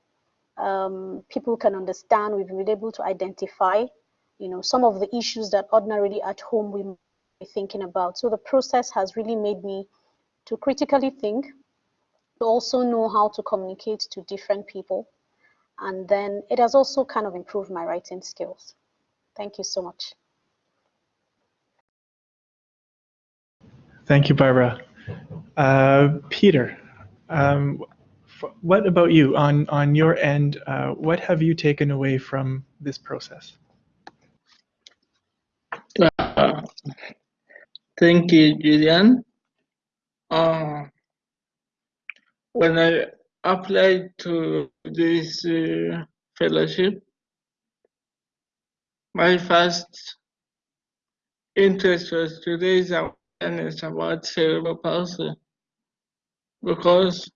Um, people can understand. We've been able to identify, you know, some of the issues that ordinarily at home we be thinking about. So the process has really made me to critically think, to also know how to communicate to different people, and then it has also kind of improved my writing skills. Thank you so much. Thank you, Barbara. Uh, Peter, um, what about you on on your end? Uh, what have you taken away from this process? Uh, thank you, Julian. Uh, when I applied to this uh, fellowship, my first interest was to raise awareness about cerebral palsy because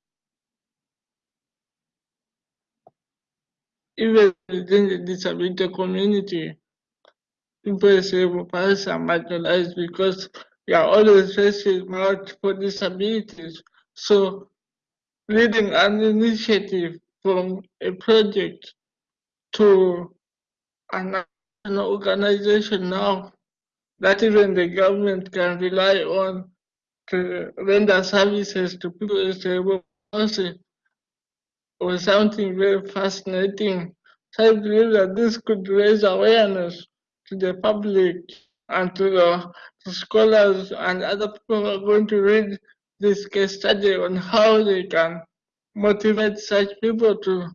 even within the disability community, people with cerebral palsy are marginalized because we are always facing multiple disabilities. So leading an initiative from a project to an organization now that even the government can rely on to render services to people with cerebral palsy was something very fascinating. So I believe that this could raise awareness to the public and to the to scholars and other people who are going to read this case study on how they can motivate such people to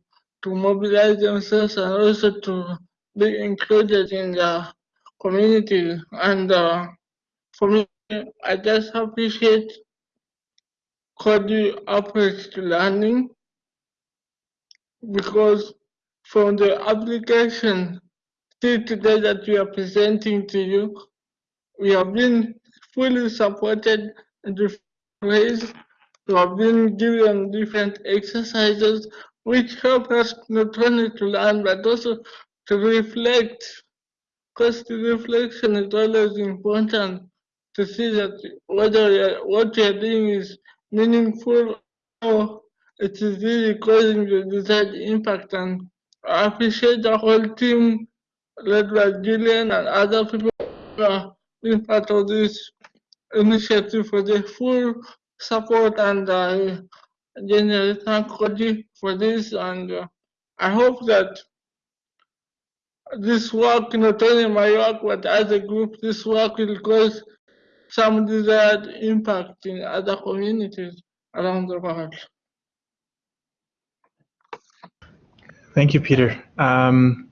to mobilize themselves and also to be included in the community. And uh, for me, I just appreciate approach to learning because from the application till today that we are presenting to you, we have been fully supported in different ways. We have been given different exercises which help us not only to learn but also to reflect. The reflection is always important to see that whether what you are doing is meaningful or it is really causing the desired impact. And I appreciate the whole team led by Julian and other people who are being part of this initiative for the full support and I generally thank Coady for this and uh, I hope that this work, not only my work but as a group, this work will cause some desired impact in other communities around the world. Thank you, Peter. Um,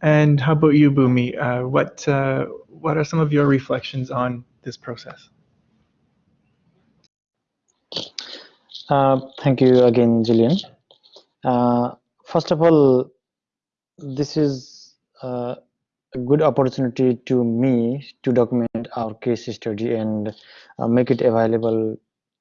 and how about you, Bhumi? Uh, what uh, what are some of your reflections on this process? Uh, thank you again, Julian. Uh, first of all, this is uh, a good opportunity to me to document our case study and uh, make it available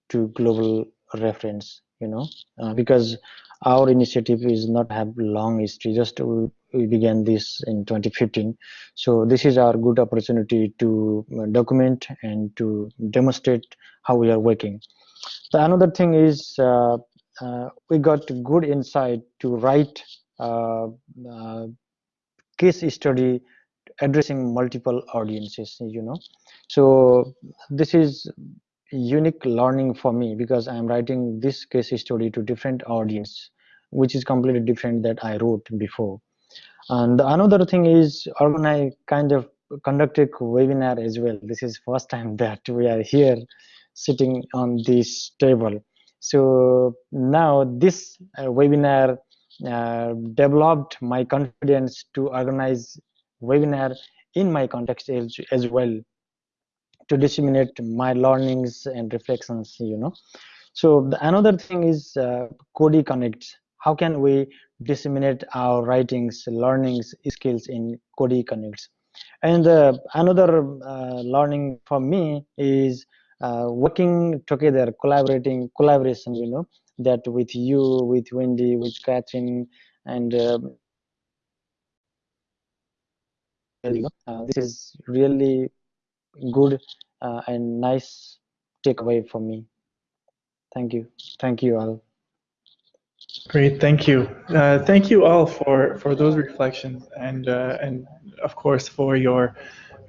to global reference you know? Uh, because our initiative is not have long history just we, began this in 2015 so this is our good opportunity to uh, document and to demonstrate how we are working. The another thing is uh, uh, we got good insight to write case study addressing multiple audiences you know. So this is unique learning for me because i'm writing this case study to different audience which is completely different that i wrote before. And another thing is organize kind of conducted webinar as well. This is first time (laughs) that we are here sitting on this table. So now this uh, webinar uh, developed my confidence to organize webinar in my context as, as well to disseminate my learnings and reflections you know. So the, another thing is uh, Coady Connects how can we disseminate our writings learnings skills in Coady Connects and uh, another uh, learning for me is uh, working together collaborating collaboration you know that with you with wendy with catherine and um, uh, this is really good uh, and nice takeaway for me. Thank you. Thank you all. Great, thank you. Uh, thank you all for, for those reflections and, uh, and of course for your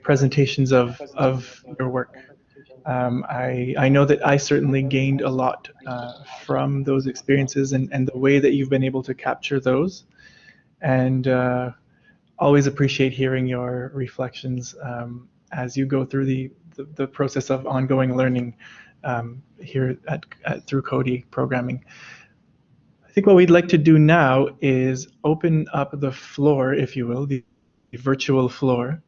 presentations of, of your work. Um, I, I know that I certainly gained a lot uh, from those experiences and, and the way that you've been able to capture those. And uh, always appreciate hearing your reflections um, as you go through the, the, the process of ongoing learning um, here at, at, through Coady programming. I think what we'd like to do now is open up the floor, if you will, the, the virtual floor,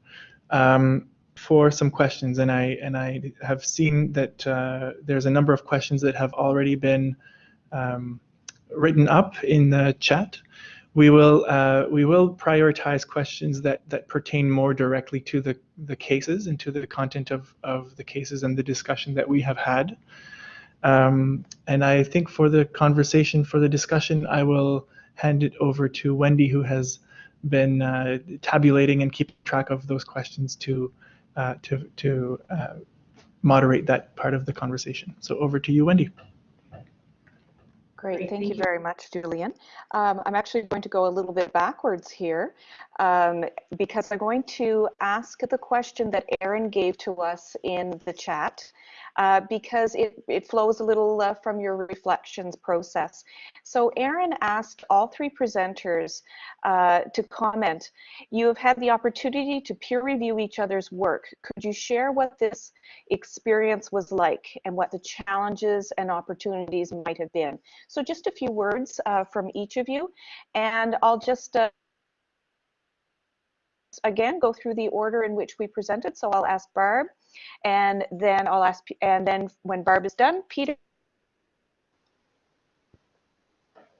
um, for some questions. And I and I have seen that uh, there's a number of questions that have already been um, written up in the chat we will uh, we will prioritize questions that that pertain more directly to the the cases and to the content of of the cases and the discussion that we have had. Um, and I think for the conversation, for the discussion, I will hand it over to Wendy, who has been uh, tabulating and keeping track of those questions to uh, to to uh, moderate that part of the conversation. So over to you, Wendy. Great, Great thank, thank, you very much, Julian. Um, I'm actually going to go a little bit backwards here um, because I'm going to ask the question that Aaron gave to us in the chat uh, because it, it flows a little uh, from your reflections process. So Aaron asked all three presenters uh, to comment. You have had the opportunity to peer review each other's work. Could you share what this experience was like and what the challenges and opportunities might have been? So just a few words uh, from each of you, and I'll just uh, again go through the order in which we presented. So I'll ask Barb, and then I'll ask, and then when Barb is done, Peter.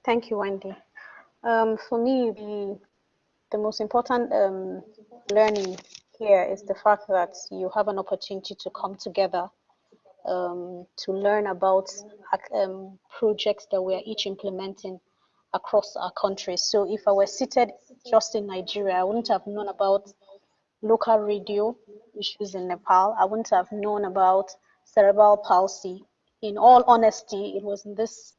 Thank you, Wendy. Um, for me, the the most important um, learning here is the fact that you have an opportunity to come together um, to learn about um, projects that we are each implementing across our country. So if I were seated just in Nigeria, I wouldn't have known about local radio issues in Nepal. I wouldn't have known about cerebral palsy. In all honesty, it was in this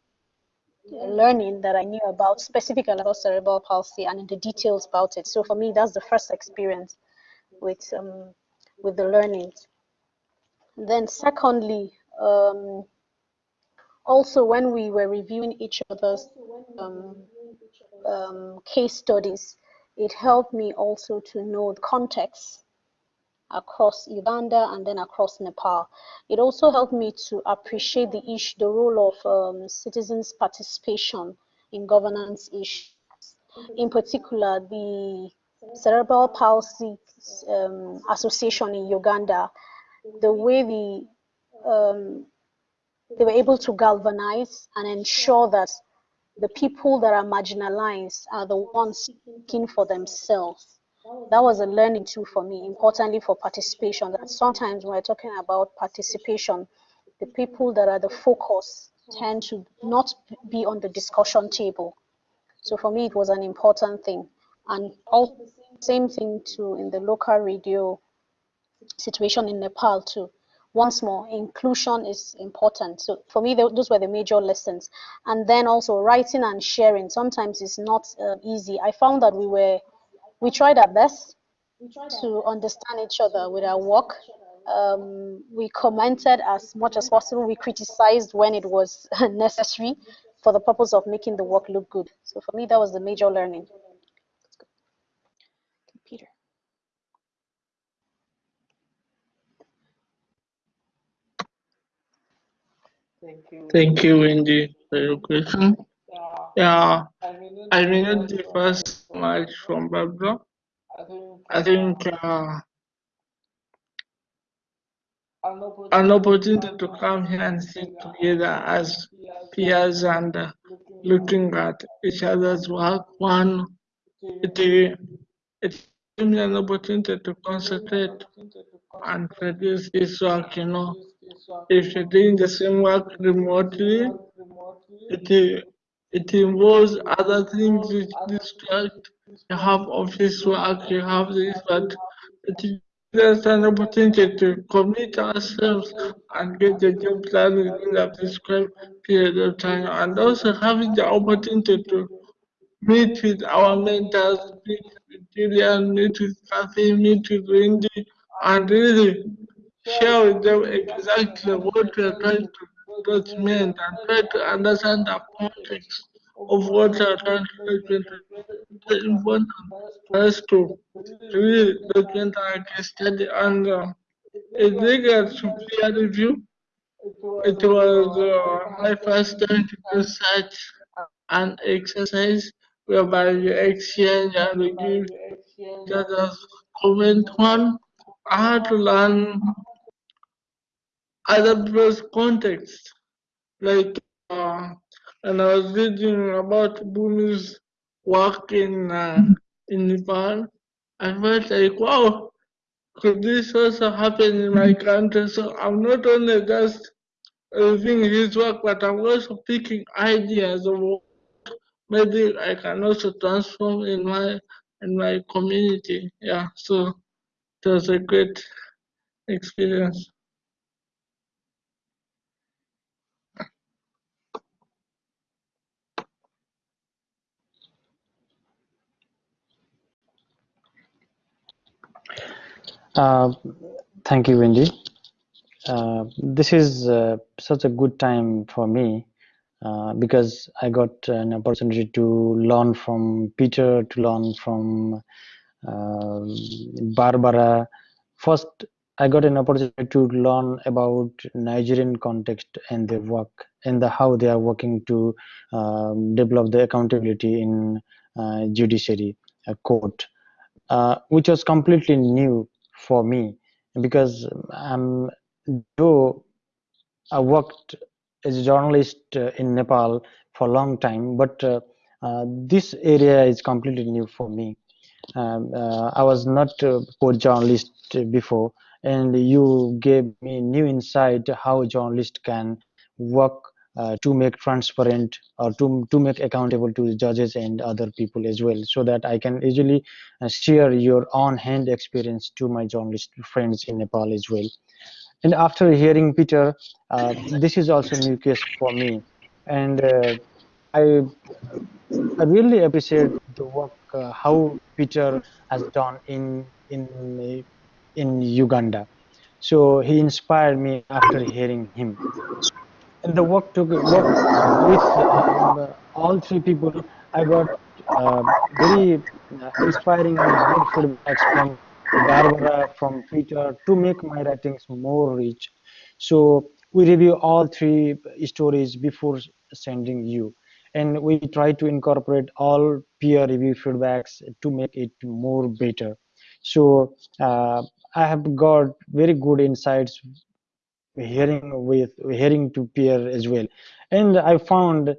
learning that I knew about specifically about cerebral palsy and in the details about it. So for me, that's the first experience with um, with the learnings. Then secondly, um, also when we were reviewing each other's um, um, case studies, it helped me also to know the context across Uganda and then across Nepal. It also helped me to appreciate the issue, the role of um, citizens' participation in governance issues. In particular, the Cerebral Palsy um, Association in Uganda, the way the um, they were able to galvanize and ensure that the people that are marginalized are the ones seeking for themselves. That was a learning tool for me, importantly for participation. That sometimes when we're talking about participation, the people that are the focus tend to not be on the discussion table. So for me, it was an important thing. And all same thing too in the local radio situation in Nepal too once more, inclusion is important. So for me, those were the major lessons. And then also writing and sharing sometimes is not uh, easy. I found that we were, we tried our best to understand each other with our work. Um, we commented as much as possible. We criticized when it was (laughs) necessary for the purpose of making the work look good. So for me, that was the major learning. Thank you, Wendy, for your question. Yeah, I may not differ much from Barbara. I think uh, an opportunity to come here and sit together as peers and uh, looking at each other's work. One, it, it gives me an opportunity to concentrate and produce this work, you know, if you're doing the same work remotely, it, it involves other things which distract. You have office work, you have this, but it is an opportunity to commit ourselves and get the job done within a prescribed period of time, and also having the opportunity to meet with our mentors, meet with Julian, meet with Kathy, meet with Wendy, and really share with them exactly what we are trying to document and try to understand the context of what we are trying to document. It's important for us to really document our case study and uh, in regards to peer review, it was uh, my first time to do such an exercise whereby you exchange and we give judges comment one. I had to learn other people's context. Like uh, and I was reading about Bhumi's work in uh, in Nepal, I felt like wow, could this also happen in my country? So I'm not only just reviewing his work, but I'm also picking ideas of what maybe I can also transform in my in my community. Yeah, so it was a great experience. Uh, thank you, Wendy. Uh, this is uh, such a good time for me uh, because I got an opportunity to learn from Peter, to learn from uh, Barbara. First, I got an opportunity to learn about Nigerian context and their work and the, how they are working to um, develop the accountability in uh, judiciary court, which was completely new for me because I'm though I worked as a journalist uh, in Nepal for a long time, but uh, uh, this area is completely new for me. Um, I was not a court journalist before, and you gave me new insight how a journalist can work uh, to make transparent or to, to make accountable to the judges and other people as well so that I can easily uh, share your on-hand experience to my journalist friends in Nepal as well. And after hearing Peter, uh, this is also new case for me. And uh, I, I really appreciate the work, uh, how Peter has done in, in, in Uganda. So he inspired me after hearing him in the work work with um, all three people, I got uh, very inspiring and good feedbacks from Barbara, from Peter to make my writings more rich. So we review all three stories before sending you. And we try to incorporate all peer review feedbacks to make it more better. So uh, I have got very good insights hearing with hearing to peer as well. And i found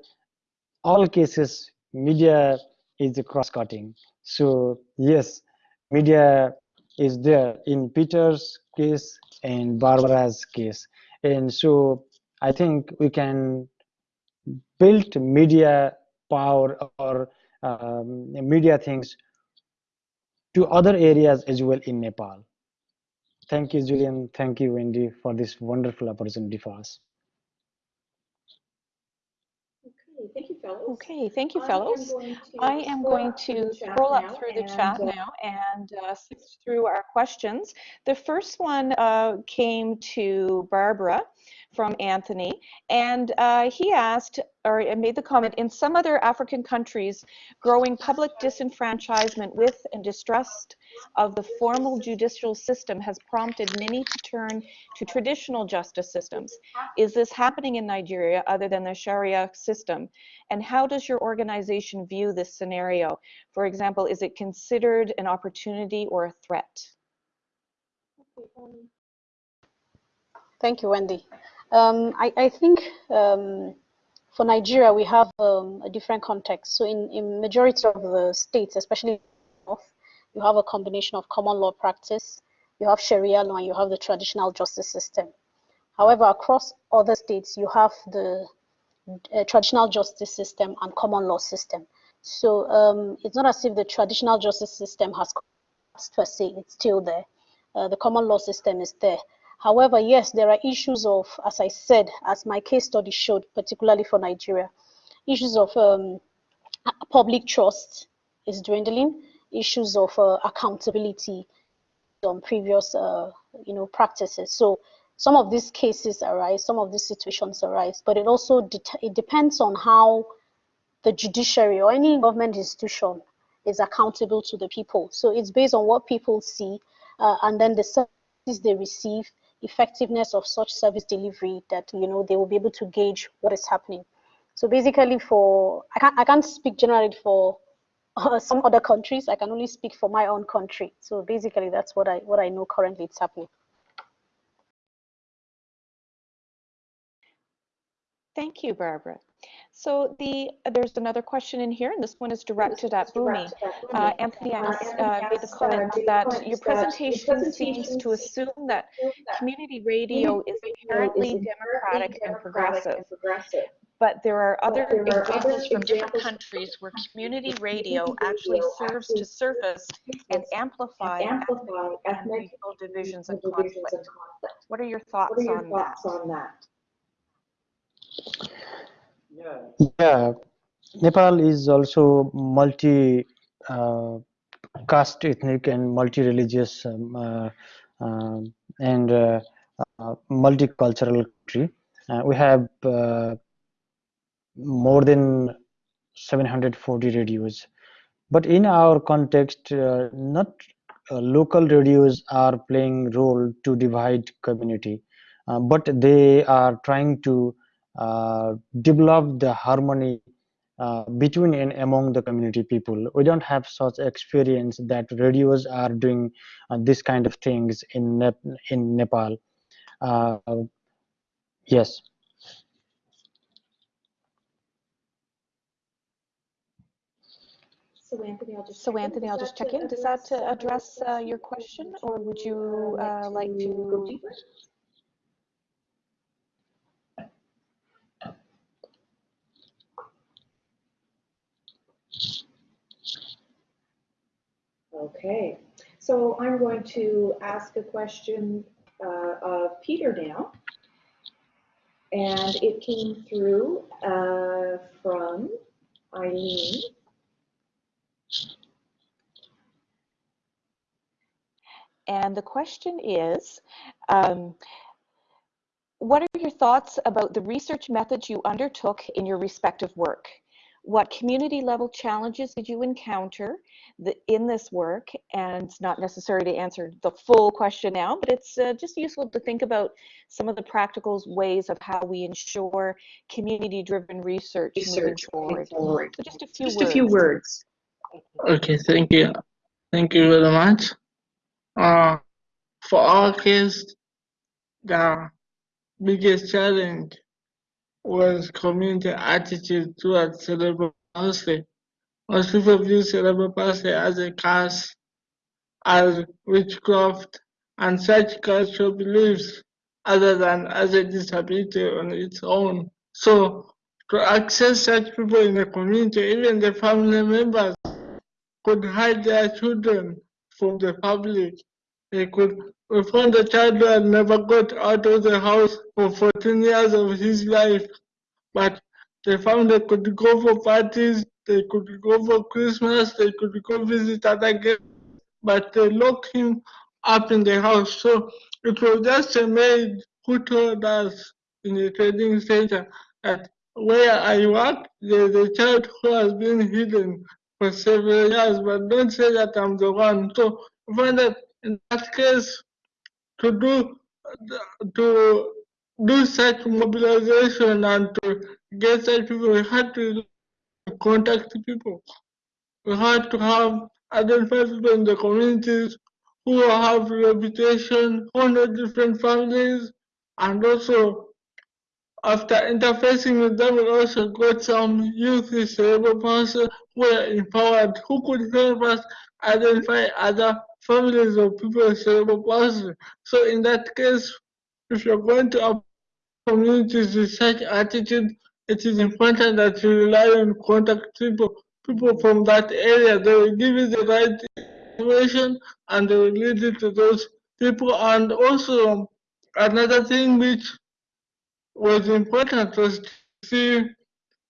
all cases media is cross-cutting. So yes media is there in peter's case and barbara's case. And so i think we can build media power or um, media things to other areas as well in nepal Thank you, Julian. Thank you, Wendy, for this wonderful opportunity for us. Okay, thank you. Okay, thank you, fellows. I am going to scroll up through the chat uh, now and uh, sift through our questions. The first one uh, came to Barbara from Anthony, and uh, he asked or made the comment in some other African countries, growing public disenfranchisement with and distrust of the formal judicial system has prompted many to turn to traditional justice systems. Is this happening in Nigeria other than the Sharia system? And how does your organization view this scenario? For example, is it considered an opportunity or a threat? Thank you, Wendy. Um, I, I, think um, for Nigeria, we have um, a different context. So in, in majority of the states, especially North, you have a combination of common law practice, you have Sharia law, and you have the traditional justice system. However, across other states, you have the uh, traditional justice system and common law system. So um, it's not as if the traditional justice system has per se, it's still there. Uh, the common law system is there. However, yes, there are issues of, as I said, as my case study showed, particularly for Nigeria, issues of um, public trust is dwindling, issues of uh, accountability on previous, uh, you know, practices. So some of these cases arise, some of these situations arise, but it also it depends on how the judiciary or any government institution is accountable to the people. So it's based on what people see, uh, and then the services they receive effectiveness of such service delivery that you know they will be able to gauge what is happening. So basically, for I can't I can't speak generally for uh, some other countries. I can only speak for my own country. So basically, that's what I what I know currently it's happening. Thank you, Barbara. So the uh, there's another question in here, and this one is directed at Bhumi. Uh, Anthony uh, made the comment that your presentation seems to assume that community radio is inherently democratic and progressive. But there are other examples from different countries where community radio actually serves to surface and amplify ethnic and regional divisions and conflict. What are your thoughts on that? Yeah, Nepal is also multi uh, caste ethnic and multi-religious um, uh, uh, and uh, uh, multicultural country. Uh, we have more than 740 radios. But in our context, not local radios are playing role to divide community, but they are trying to uh, develop the harmony uh, between and among the community people. We don't have such experience that radios are doing uh, this kind of things in Nep in Nepal. Uh, yes. So Anthony, I'll just so Anthony, I'll just check in. Does that address uh, your question, or would you uh, like to go deeper? Okay, so I'm going to ask a question uh, of Peter now. And it came through uh, from Eileen. And the question is, um, what are your thoughts about the research methods you undertook in your respective work? What community level challenges did you encounter the, in this work? And it's not necessary to answer the full question now, but it's uh, just useful to think about some of the practical ways of how we ensure community driven research, research moving forward. forward. So just a few just words. a few words. Okay, thank you. Thank you very much. Uh, for our case, the biggest challenge was community attitude towards cerebral palsy. Most people view cerebral palsy as a curse, as witchcraft, and such cultural beliefs other than as a disability on its own. So to access such people in the community, even the family members could hide their children from the public. They could we found a child who had never got out of the house for 14 years of his life, but they found they could go for parties, they could go for Christmas, they could go visit other guests, but they locked him up in the house. So it was just a maid who told us in the trading center that where I work, there's a child who has been hidden for several years, but don't say that I'm the one. So find that in that case, to do to do such mobilization and to get such people, we had to contact people. We had to have identify people in the communities who have reputation, who know different families, and also after interfacing with them, we also got some youth disabled persons who were empowered, who could help us identify other families of people with cerebral palsy. So in that case, if you're going to communities with such attitude, it is important that you rely on contact people, people from that area. They will give you the right information and they will lead you to those people. And also another thing which was important was to see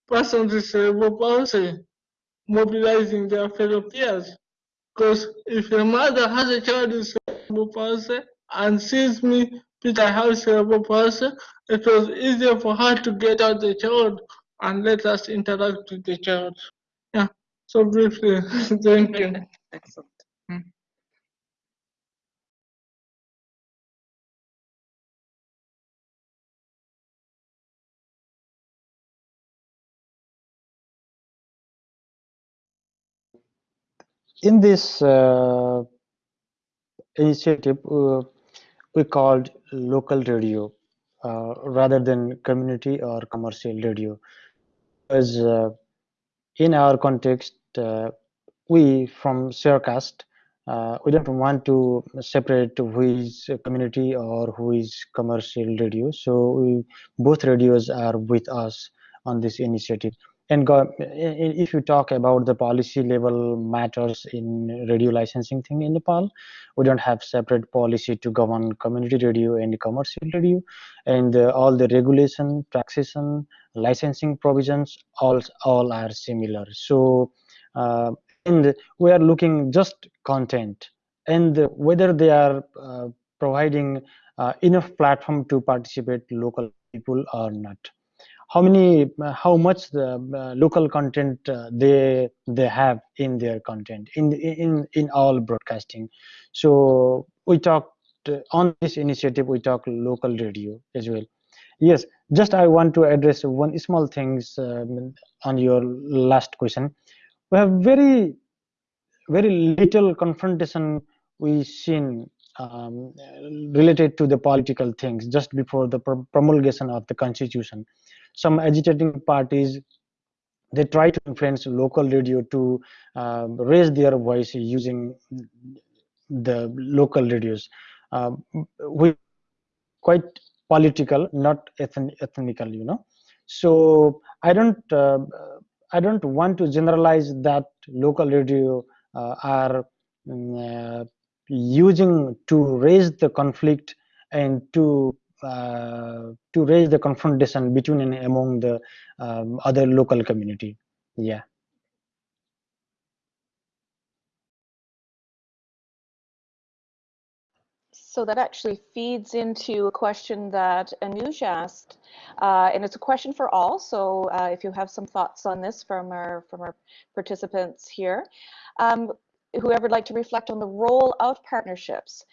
persons with cerebral palsy mobilizing their fellow peers. Because if a mother has a child with cerebral palsy and sees me, Peter has cerebral palsy, it was easier for her to get out the child and let us interact with the child. Yeah, so briefly, (laughs) thank you. Excellent. In this uh, initiative, uh, we called local radio uh, rather than community or commercial radio. Because uh, in our context, uh, we from Sharecast, uh, we don't want to separate who is community or who is commercial radio. So we, both radios are with us on this initiative. And if you talk about the policy level matters in radio licensing thing in Nepal, we don't have separate policy to govern community radio and commercial radio, and uh, all the regulation, taxation, licensing provisions, all all are similar. So, uh, and we are looking just content. And whether they are uh, providing uh, enough platform to participate local people or not how many how much the uh, local content uh, they they have in their content in in in all broadcasting. So we talked uh, on this initiative we talk local radio as well. Yes just i want to address one small things um, on your last question. We have very very little confrontation we seen um, related to the political things just before the promulgation of the constitution some agitating parties. They try to influence local radio to uh, raise their voice using the local radios. Uh, we quite political not ethn ethnical you know. So i don't uh, i don't want to generalize that local radio uh, are mm, uh, using to raise the conflict and to to raise the confrontation between and among the um, other local community yeah So that actually feeds into a question that Anuj asked, uh, and it's a question for all. So uh, if you have some thoughts on this from our from our participants here, um, whoever would like to reflect on the role of partnerships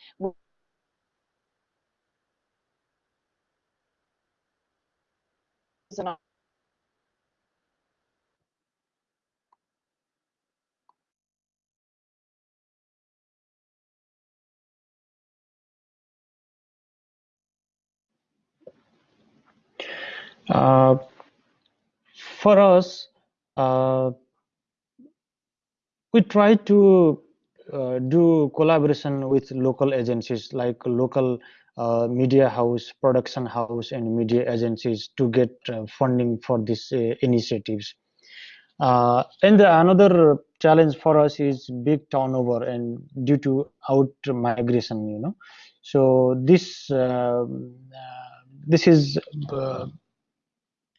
uh, for us uh, we try to uh, do collaboration with local agencies like local uh, media house, production house, and media agencies to get uh, funding for these uh, initiatives. Uh, and the, another challenge for us is big turnover and due to out migration, you know. So this um, uh, this is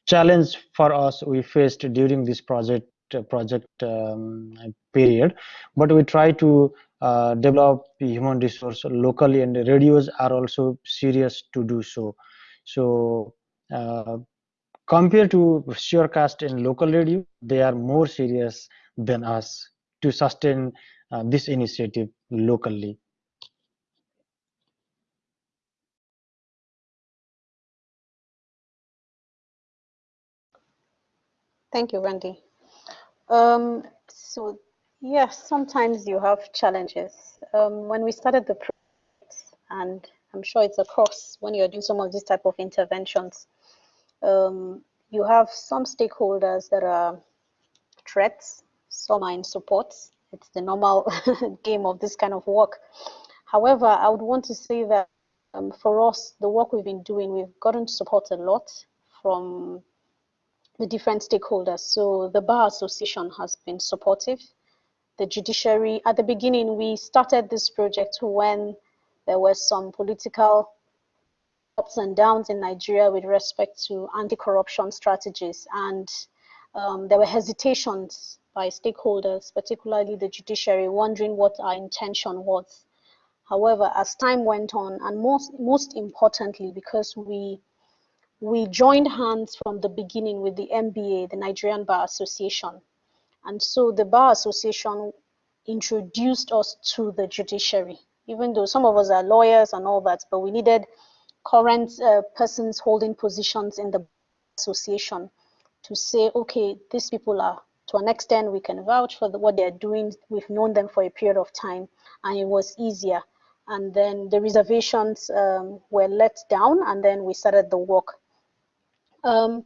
challenge for us we faced during this project project um, period but we try to uh, develop human resource locally and radios are also serious to do so so uh, compared to Sharecast and local radio they are more serious than us to sustain uh, this initiative locally Thank you, Randy. Um, so yes, sometimes you have challenges. Um, when we started the project, and I'm sure it's across when you're doing some of these type of interventions, um, you have some stakeholders that are threats, some are in support. It's the normal (laughs) game of this kind of work. However, I would want to say that um, for us, the work we've been doing, we've gotten support a lot from the different stakeholders. So the Bar Association has been supportive. The judiciary, at the beginning, we started this project when there were some political ups and downs in Nigeria with respect to anti-corruption strategies. And um, there were hesitations by stakeholders, particularly the judiciary, wondering what our intention was. However, as time went on, and most, most importantly, because we we joined hands from the beginning with the NBA, the Nigerian Bar Association. And so the Bar Association introduced us to the judiciary, even though some of us are lawyers and all that, but we needed current uh, persons holding positions in the association to say, okay, these people are To an extent, we can vouch for the, what they're doing. We've known them for a period of time, and it was easier. And then the reservations um, were let down, and then we started the work. Um,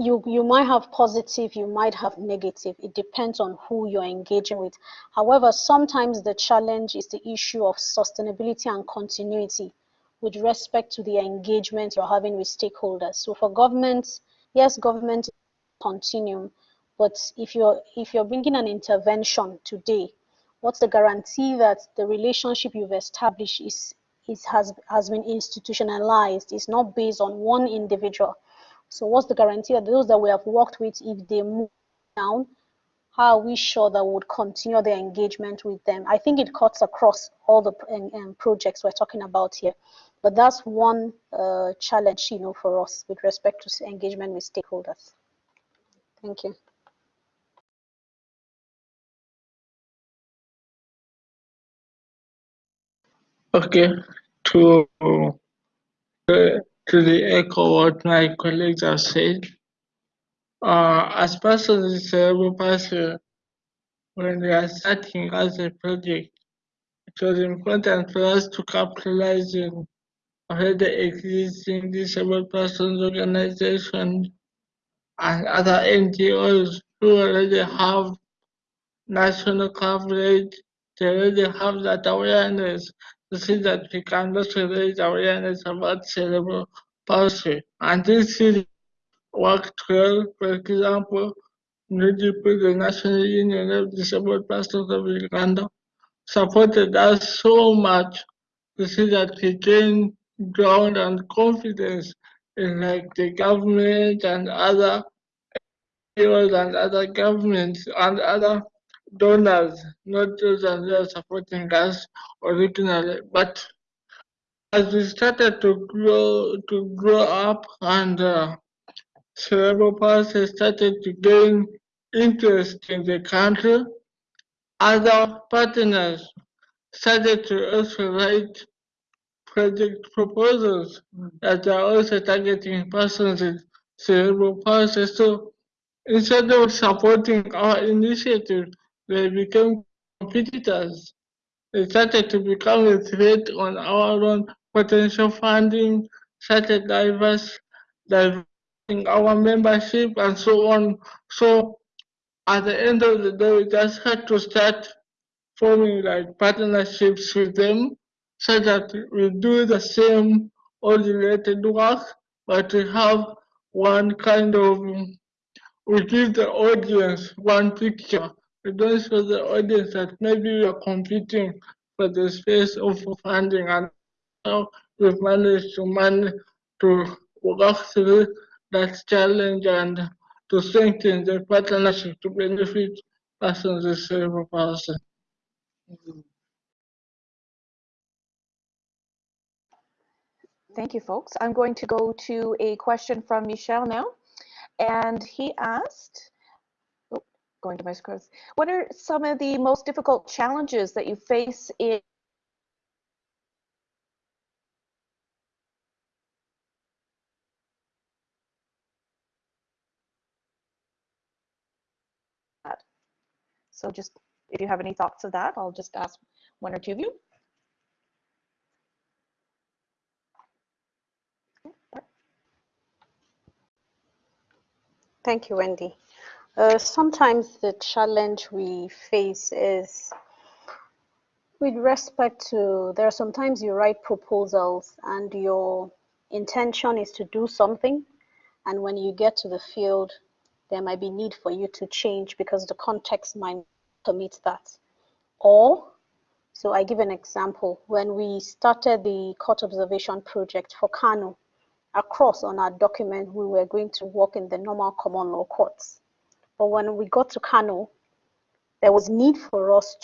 you you might have positive you might have negative. It depends on who you're engaging with. However sometimes the challenge is the issue of sustainability and continuity with respect to the engagement you're having with stakeholders. So for government yes government continuum but if you're if you're bringing an intervention today what's the guarantee that the relationship you've established is is has has been institutionalized? It's not based on one individual so what's the guarantee that those that we have worked with, if they move down, how are we sure that we would continue the engagement with them? I think it cuts across all the um, um, projects we're talking about here. But that's one uh, challenge, you know, for us with respect to engagement with stakeholders. Thank you. Okay, to uh, to the echo what my colleagues have said. Uh, as person with cerebral palsy, when we are starting as a project, it was important for us to capitalize on already existing disabled persons organizations and other NGOs who already have national coverage, they already have that awareness to see that we can also raise awareness about cerebral palsy. And this is worked well, for example, NUDIP, the National Union of Disabled Persons of Uganda, supported us so much to see that we gain ground and confidence in like the government and other and other governments and other donors, not those that are supporting us originally, but as we started to grow to grow up and uh, cerebral palsy started to gain interest in the country, other partners started to also write project proposals that are also targeting persons with cerebral palsy. So instead of supporting our initiative, they became competitors. They started to become a threat on our own potential funding, started diverse, diverting our membership and so on. So at the end of the day, we just had to start forming like partnerships with them so that we do the same all related work, but we have one kind of, we give the audience one picture don't show the audience that maybe we are competing for the space of funding and how we've managed to manage to work through that challenge and to strengthen the partnership to benefit persons with cerebral palsy. Thank you, folks. I'm going to go to a question from Michelle now. And he asked, going to my. What are some of the most difficult challenges that you face in that? So just if you have any thoughts of that, I'll just ask one or two of you. Thank you, Wendy. Uh, sometimes the challenge we face is with respect to, there are sometimes you write proposals and your intention is to do something. And when you get to the field, there might be need for you to change because the context might permit that. Or, so I give an example, when we started the court observation project for Kano, across on our document, we were going to work in the normal common law courts. But when we got to Kano, there was need for us,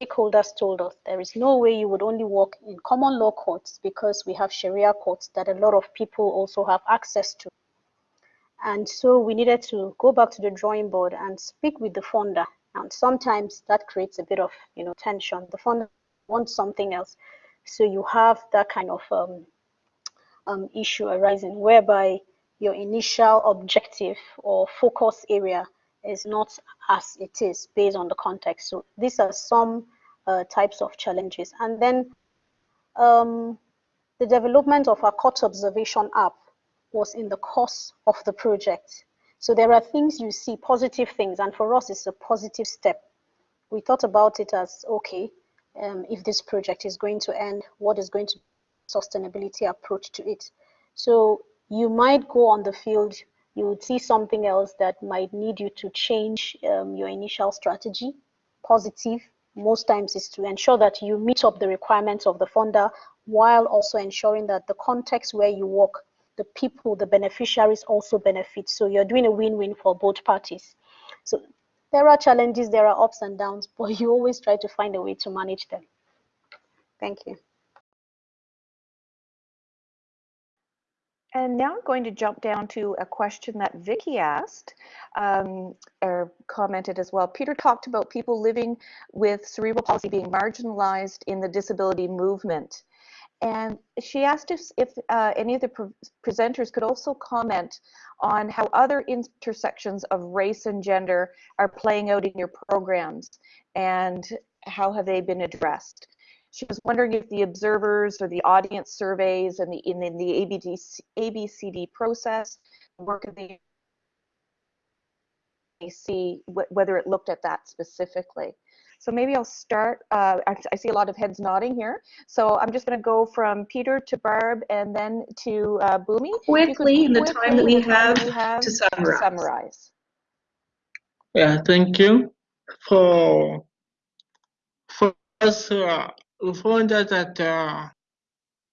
stakeholders told us, there is no way you would only work in common law courts because we have Sharia courts that a lot of people also have access to. And so we needed to go back to the drawing board and speak with the funder. And sometimes that creates a bit of you know tension. The funder wants something else. So you have that kind of um, um, issue arising whereby your initial objective or focus area is not as it is based on the context. So these are some uh, types of challenges. And then um, the development of our court observation app was in the course of the project. So there are things you see, positive things, and for us, it's a positive step. We thought about it as, okay, um, if this project is going to end, what is going to sustainability approach to it? So you might go on the field, you would see something else that might need you to change um, your initial strategy. Positive, most times is to ensure that you meet up the requirements of the funder while also ensuring that the context where you work, the people, the beneficiaries also benefit. So you're doing a win-win for both parties. So there are challenges, there are ups and downs, (laughs) but you always try to find a way to manage them. Thank you. And now I'm going to jump down to a question that Vicky asked um, or commented as well. Peter talked about people living with cerebral palsy being marginalized in the disability movement. And she asked if, if uh, any of the pre presenters could also comment on how other intersections of race and gender are playing out in your programs and how have they been addressed. She was wondering if the observers or the audience surveys and the in, in the ABD, ABCD process, the work of the see whether it looked at that specifically. So maybe I'll start, uh, I, I, see a lot of heads nodding here. So I'm just gonna go from Peter to Barb and then to uh, Bhumi. Quickly, in the time that we have, have to, summarize. to summarize. Yeah, thank you. For, for us, uh, we found out that uh,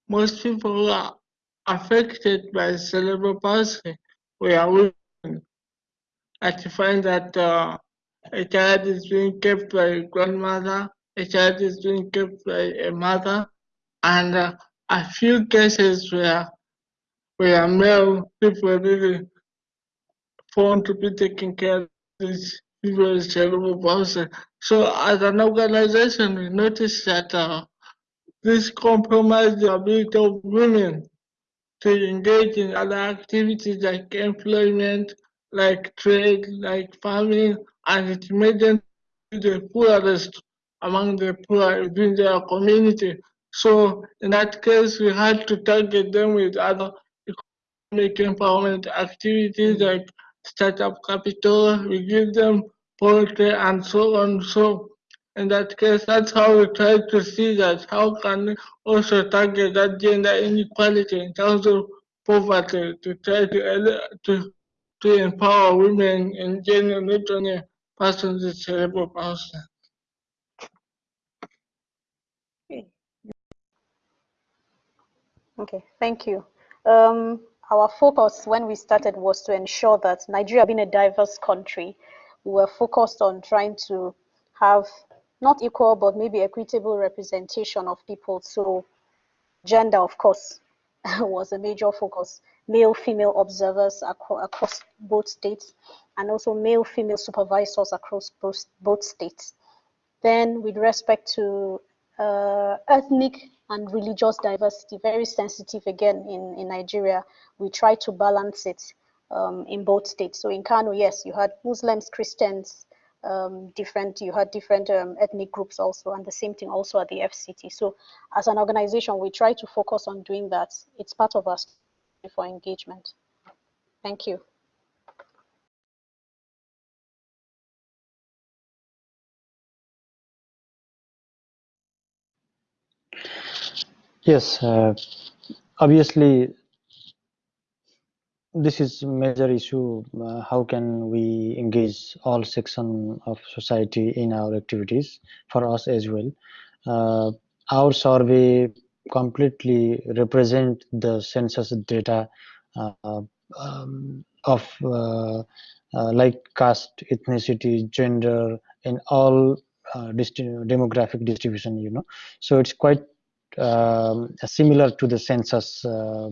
most people are affected by cerebral palsy are women. I find that uh, a child is being kept by a grandmother, a child is being kept by a mother, and uh, a few cases where where male people really found to be taking care of these people with cerebral palsy. So as an organization, we noticed that uh, this compromised the ability of women to engage in other activities like employment, like trade, like farming, and it made them the poorest among the poor within their community. So in that case, we had to target them with other economic empowerment activities like startup capital. We give them poultry and so on. So in that case, that's how we try to see that how can we also target that gender inequality in terms of poverty to try to to to empower women in general, not only persons with cerebral palsy. Okay, thank you. Um, our focus when we started was to ensure that Nigeria being a diverse country, we were focused on trying to have not equal, but maybe equitable representation of people. So gender, of course, (laughs) was a major focus. Male, female observers across both states, and also male, female supervisors across both, both states. Then with respect to uh, ethnic and religious diversity, very sensitive again in, in Nigeria. We try to balance it um, in both states. So in Kano, yes, you had Muslims, Christians, um, different, you had different um, ethnic groups also, and the same thing also at the FCT. So as an organization, we try to focus on doing that. It's part of us for engagement. Thank you. Yes, uh, obviously this is a major issue. Uh, how can we engage all section of society in our activities for us as well? Uh, our survey completely represent the census data uh, um, of uh, uh, like caste, ethnicity, gender, and all uh, demographic distribution. You know, so it's quite um, similar to the census um,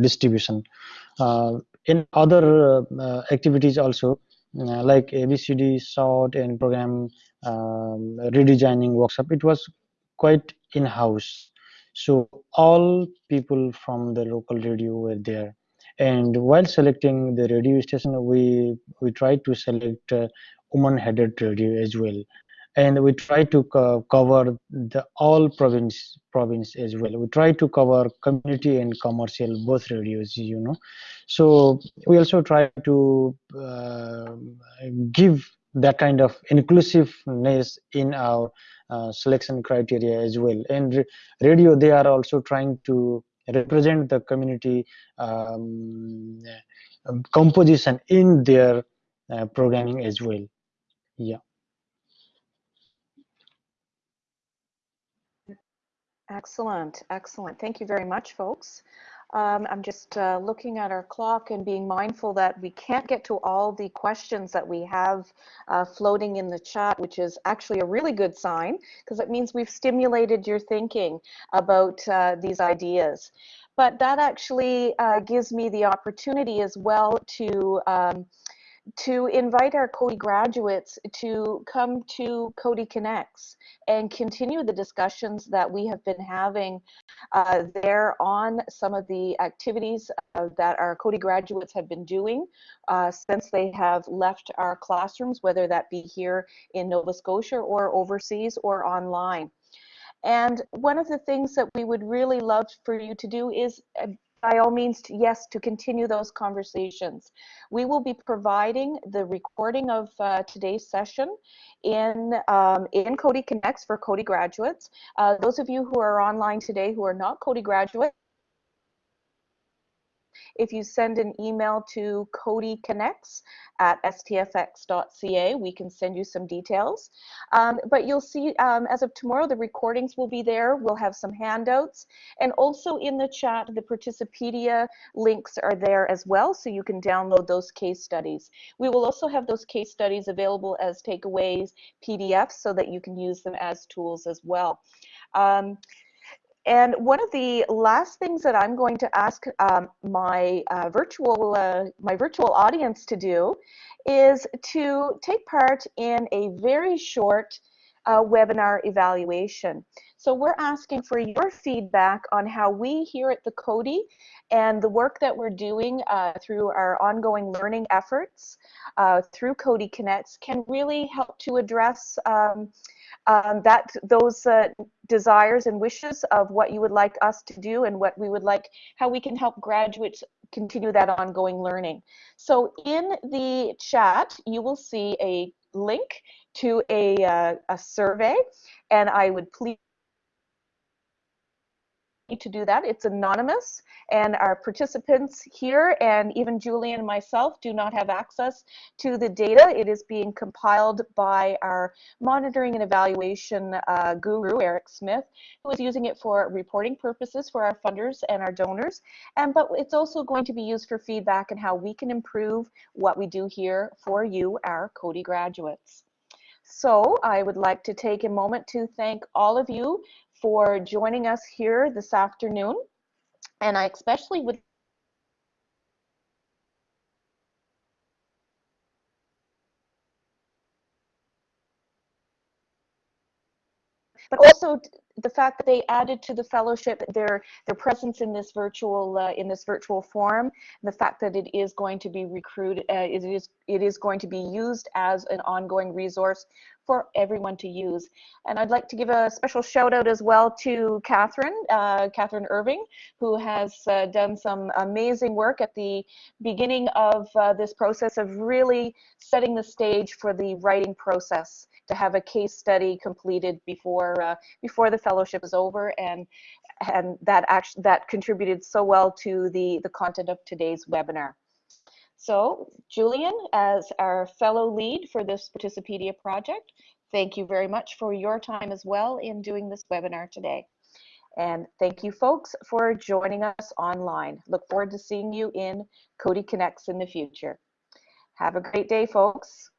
distribution. Uh, in other uh, activities also, uh, like ABCD, SWOT, and program um, redesigning workshop, it was quite in-house. So all people from the local radio were there. And while selecting the radio station, we we try to select uh, woman-headed radio as well, and we try to co cover the all province province as well. We try to cover community and commercial both radios, you know. So we also try to uh, give that kind of inclusiveness in our uh, selection criteria as well. And radio, they are also trying to represent the community um, composition in their uh, programming as well. Yeah. Excellent, excellent. Thank you very much, folks. Um, I'm just uh, looking at our clock and being mindful that we can't get to all the questions that we have uh, floating in the chat, which is actually a really good sign because it means we've stimulated your thinking about uh, these ideas. But that actually uh, gives me the opportunity as well to um, to invite our Coady graduates to come to Coady Connects and continue the discussions that we have been having uh, there on some of the activities uh, that our Coady graduates have been doing uh, since they have left our classrooms, whether that be here in Nova Scotia or overseas or online. And one of the things that we would really love for you to do is uh, by all means, yes, to continue those conversations. We will be providing the recording of uh, today's session in, um, in Coady Connects for Coady graduates. Uh, those of you who are online today who are not Coady graduates, if you send an email to coadyconnects at stfx.ca, we can send you some details. Um, but you'll see um, as of tomorrow, the recordings will be there. We'll have some handouts. And also in the chat, the Participedia links are there as well, so you can download those case studies. We will also have those case studies available as takeaways, PDFs, so that you can use them as tools as well. Um, and one of the last things that I'm going to ask um, my uh, virtual uh, my virtual audience to do is to take part in a very short uh, webinar evaluation. So we're asking for your feedback on how we here at the Coady and the work that we're doing uh, through our ongoing learning efforts uh, through Coady Connects can really help to address um, um, that those uh, desires and wishes of what you would like us to do and what we would like, how we can help graduates continue that ongoing learning. So in the chat, you will see a link to a, uh, a survey, and I would please to do that. It's anonymous and our participants here and even Julie and myself do not have access to the data. It is being compiled by our monitoring and evaluation uh, guru, Eric Smith, who is using it for reporting purposes for our funders and our donors. And But it's also going to be used for feedback and how we can improve what we do here for you, our Coady graduates. So I would like to take a moment to thank all of you for joining us here this afternoon. And I especially would but also the fact that they added to the fellowship their their presence in this virtual uh, in this virtual forum, the fact that it is going to be recruited, uh, it is it is going to be used as an ongoing resource for everyone to use. And I'd like to give a special shout out as well to Catherine, uh, Catherine Irving, who has uh, done some amazing work at the beginning of uh, this process of really setting the stage for the writing process to have a case study completed before uh, before the fellowship is over and and that actually that contributed so well to the the content of today's webinar. So Julian, as our fellow lead for this Participedia project, thank you very much for your time as well in doing this webinar today. And thank you folks for joining us online. Look forward to seeing you in Coady Connects in the future. Have a great day, folks.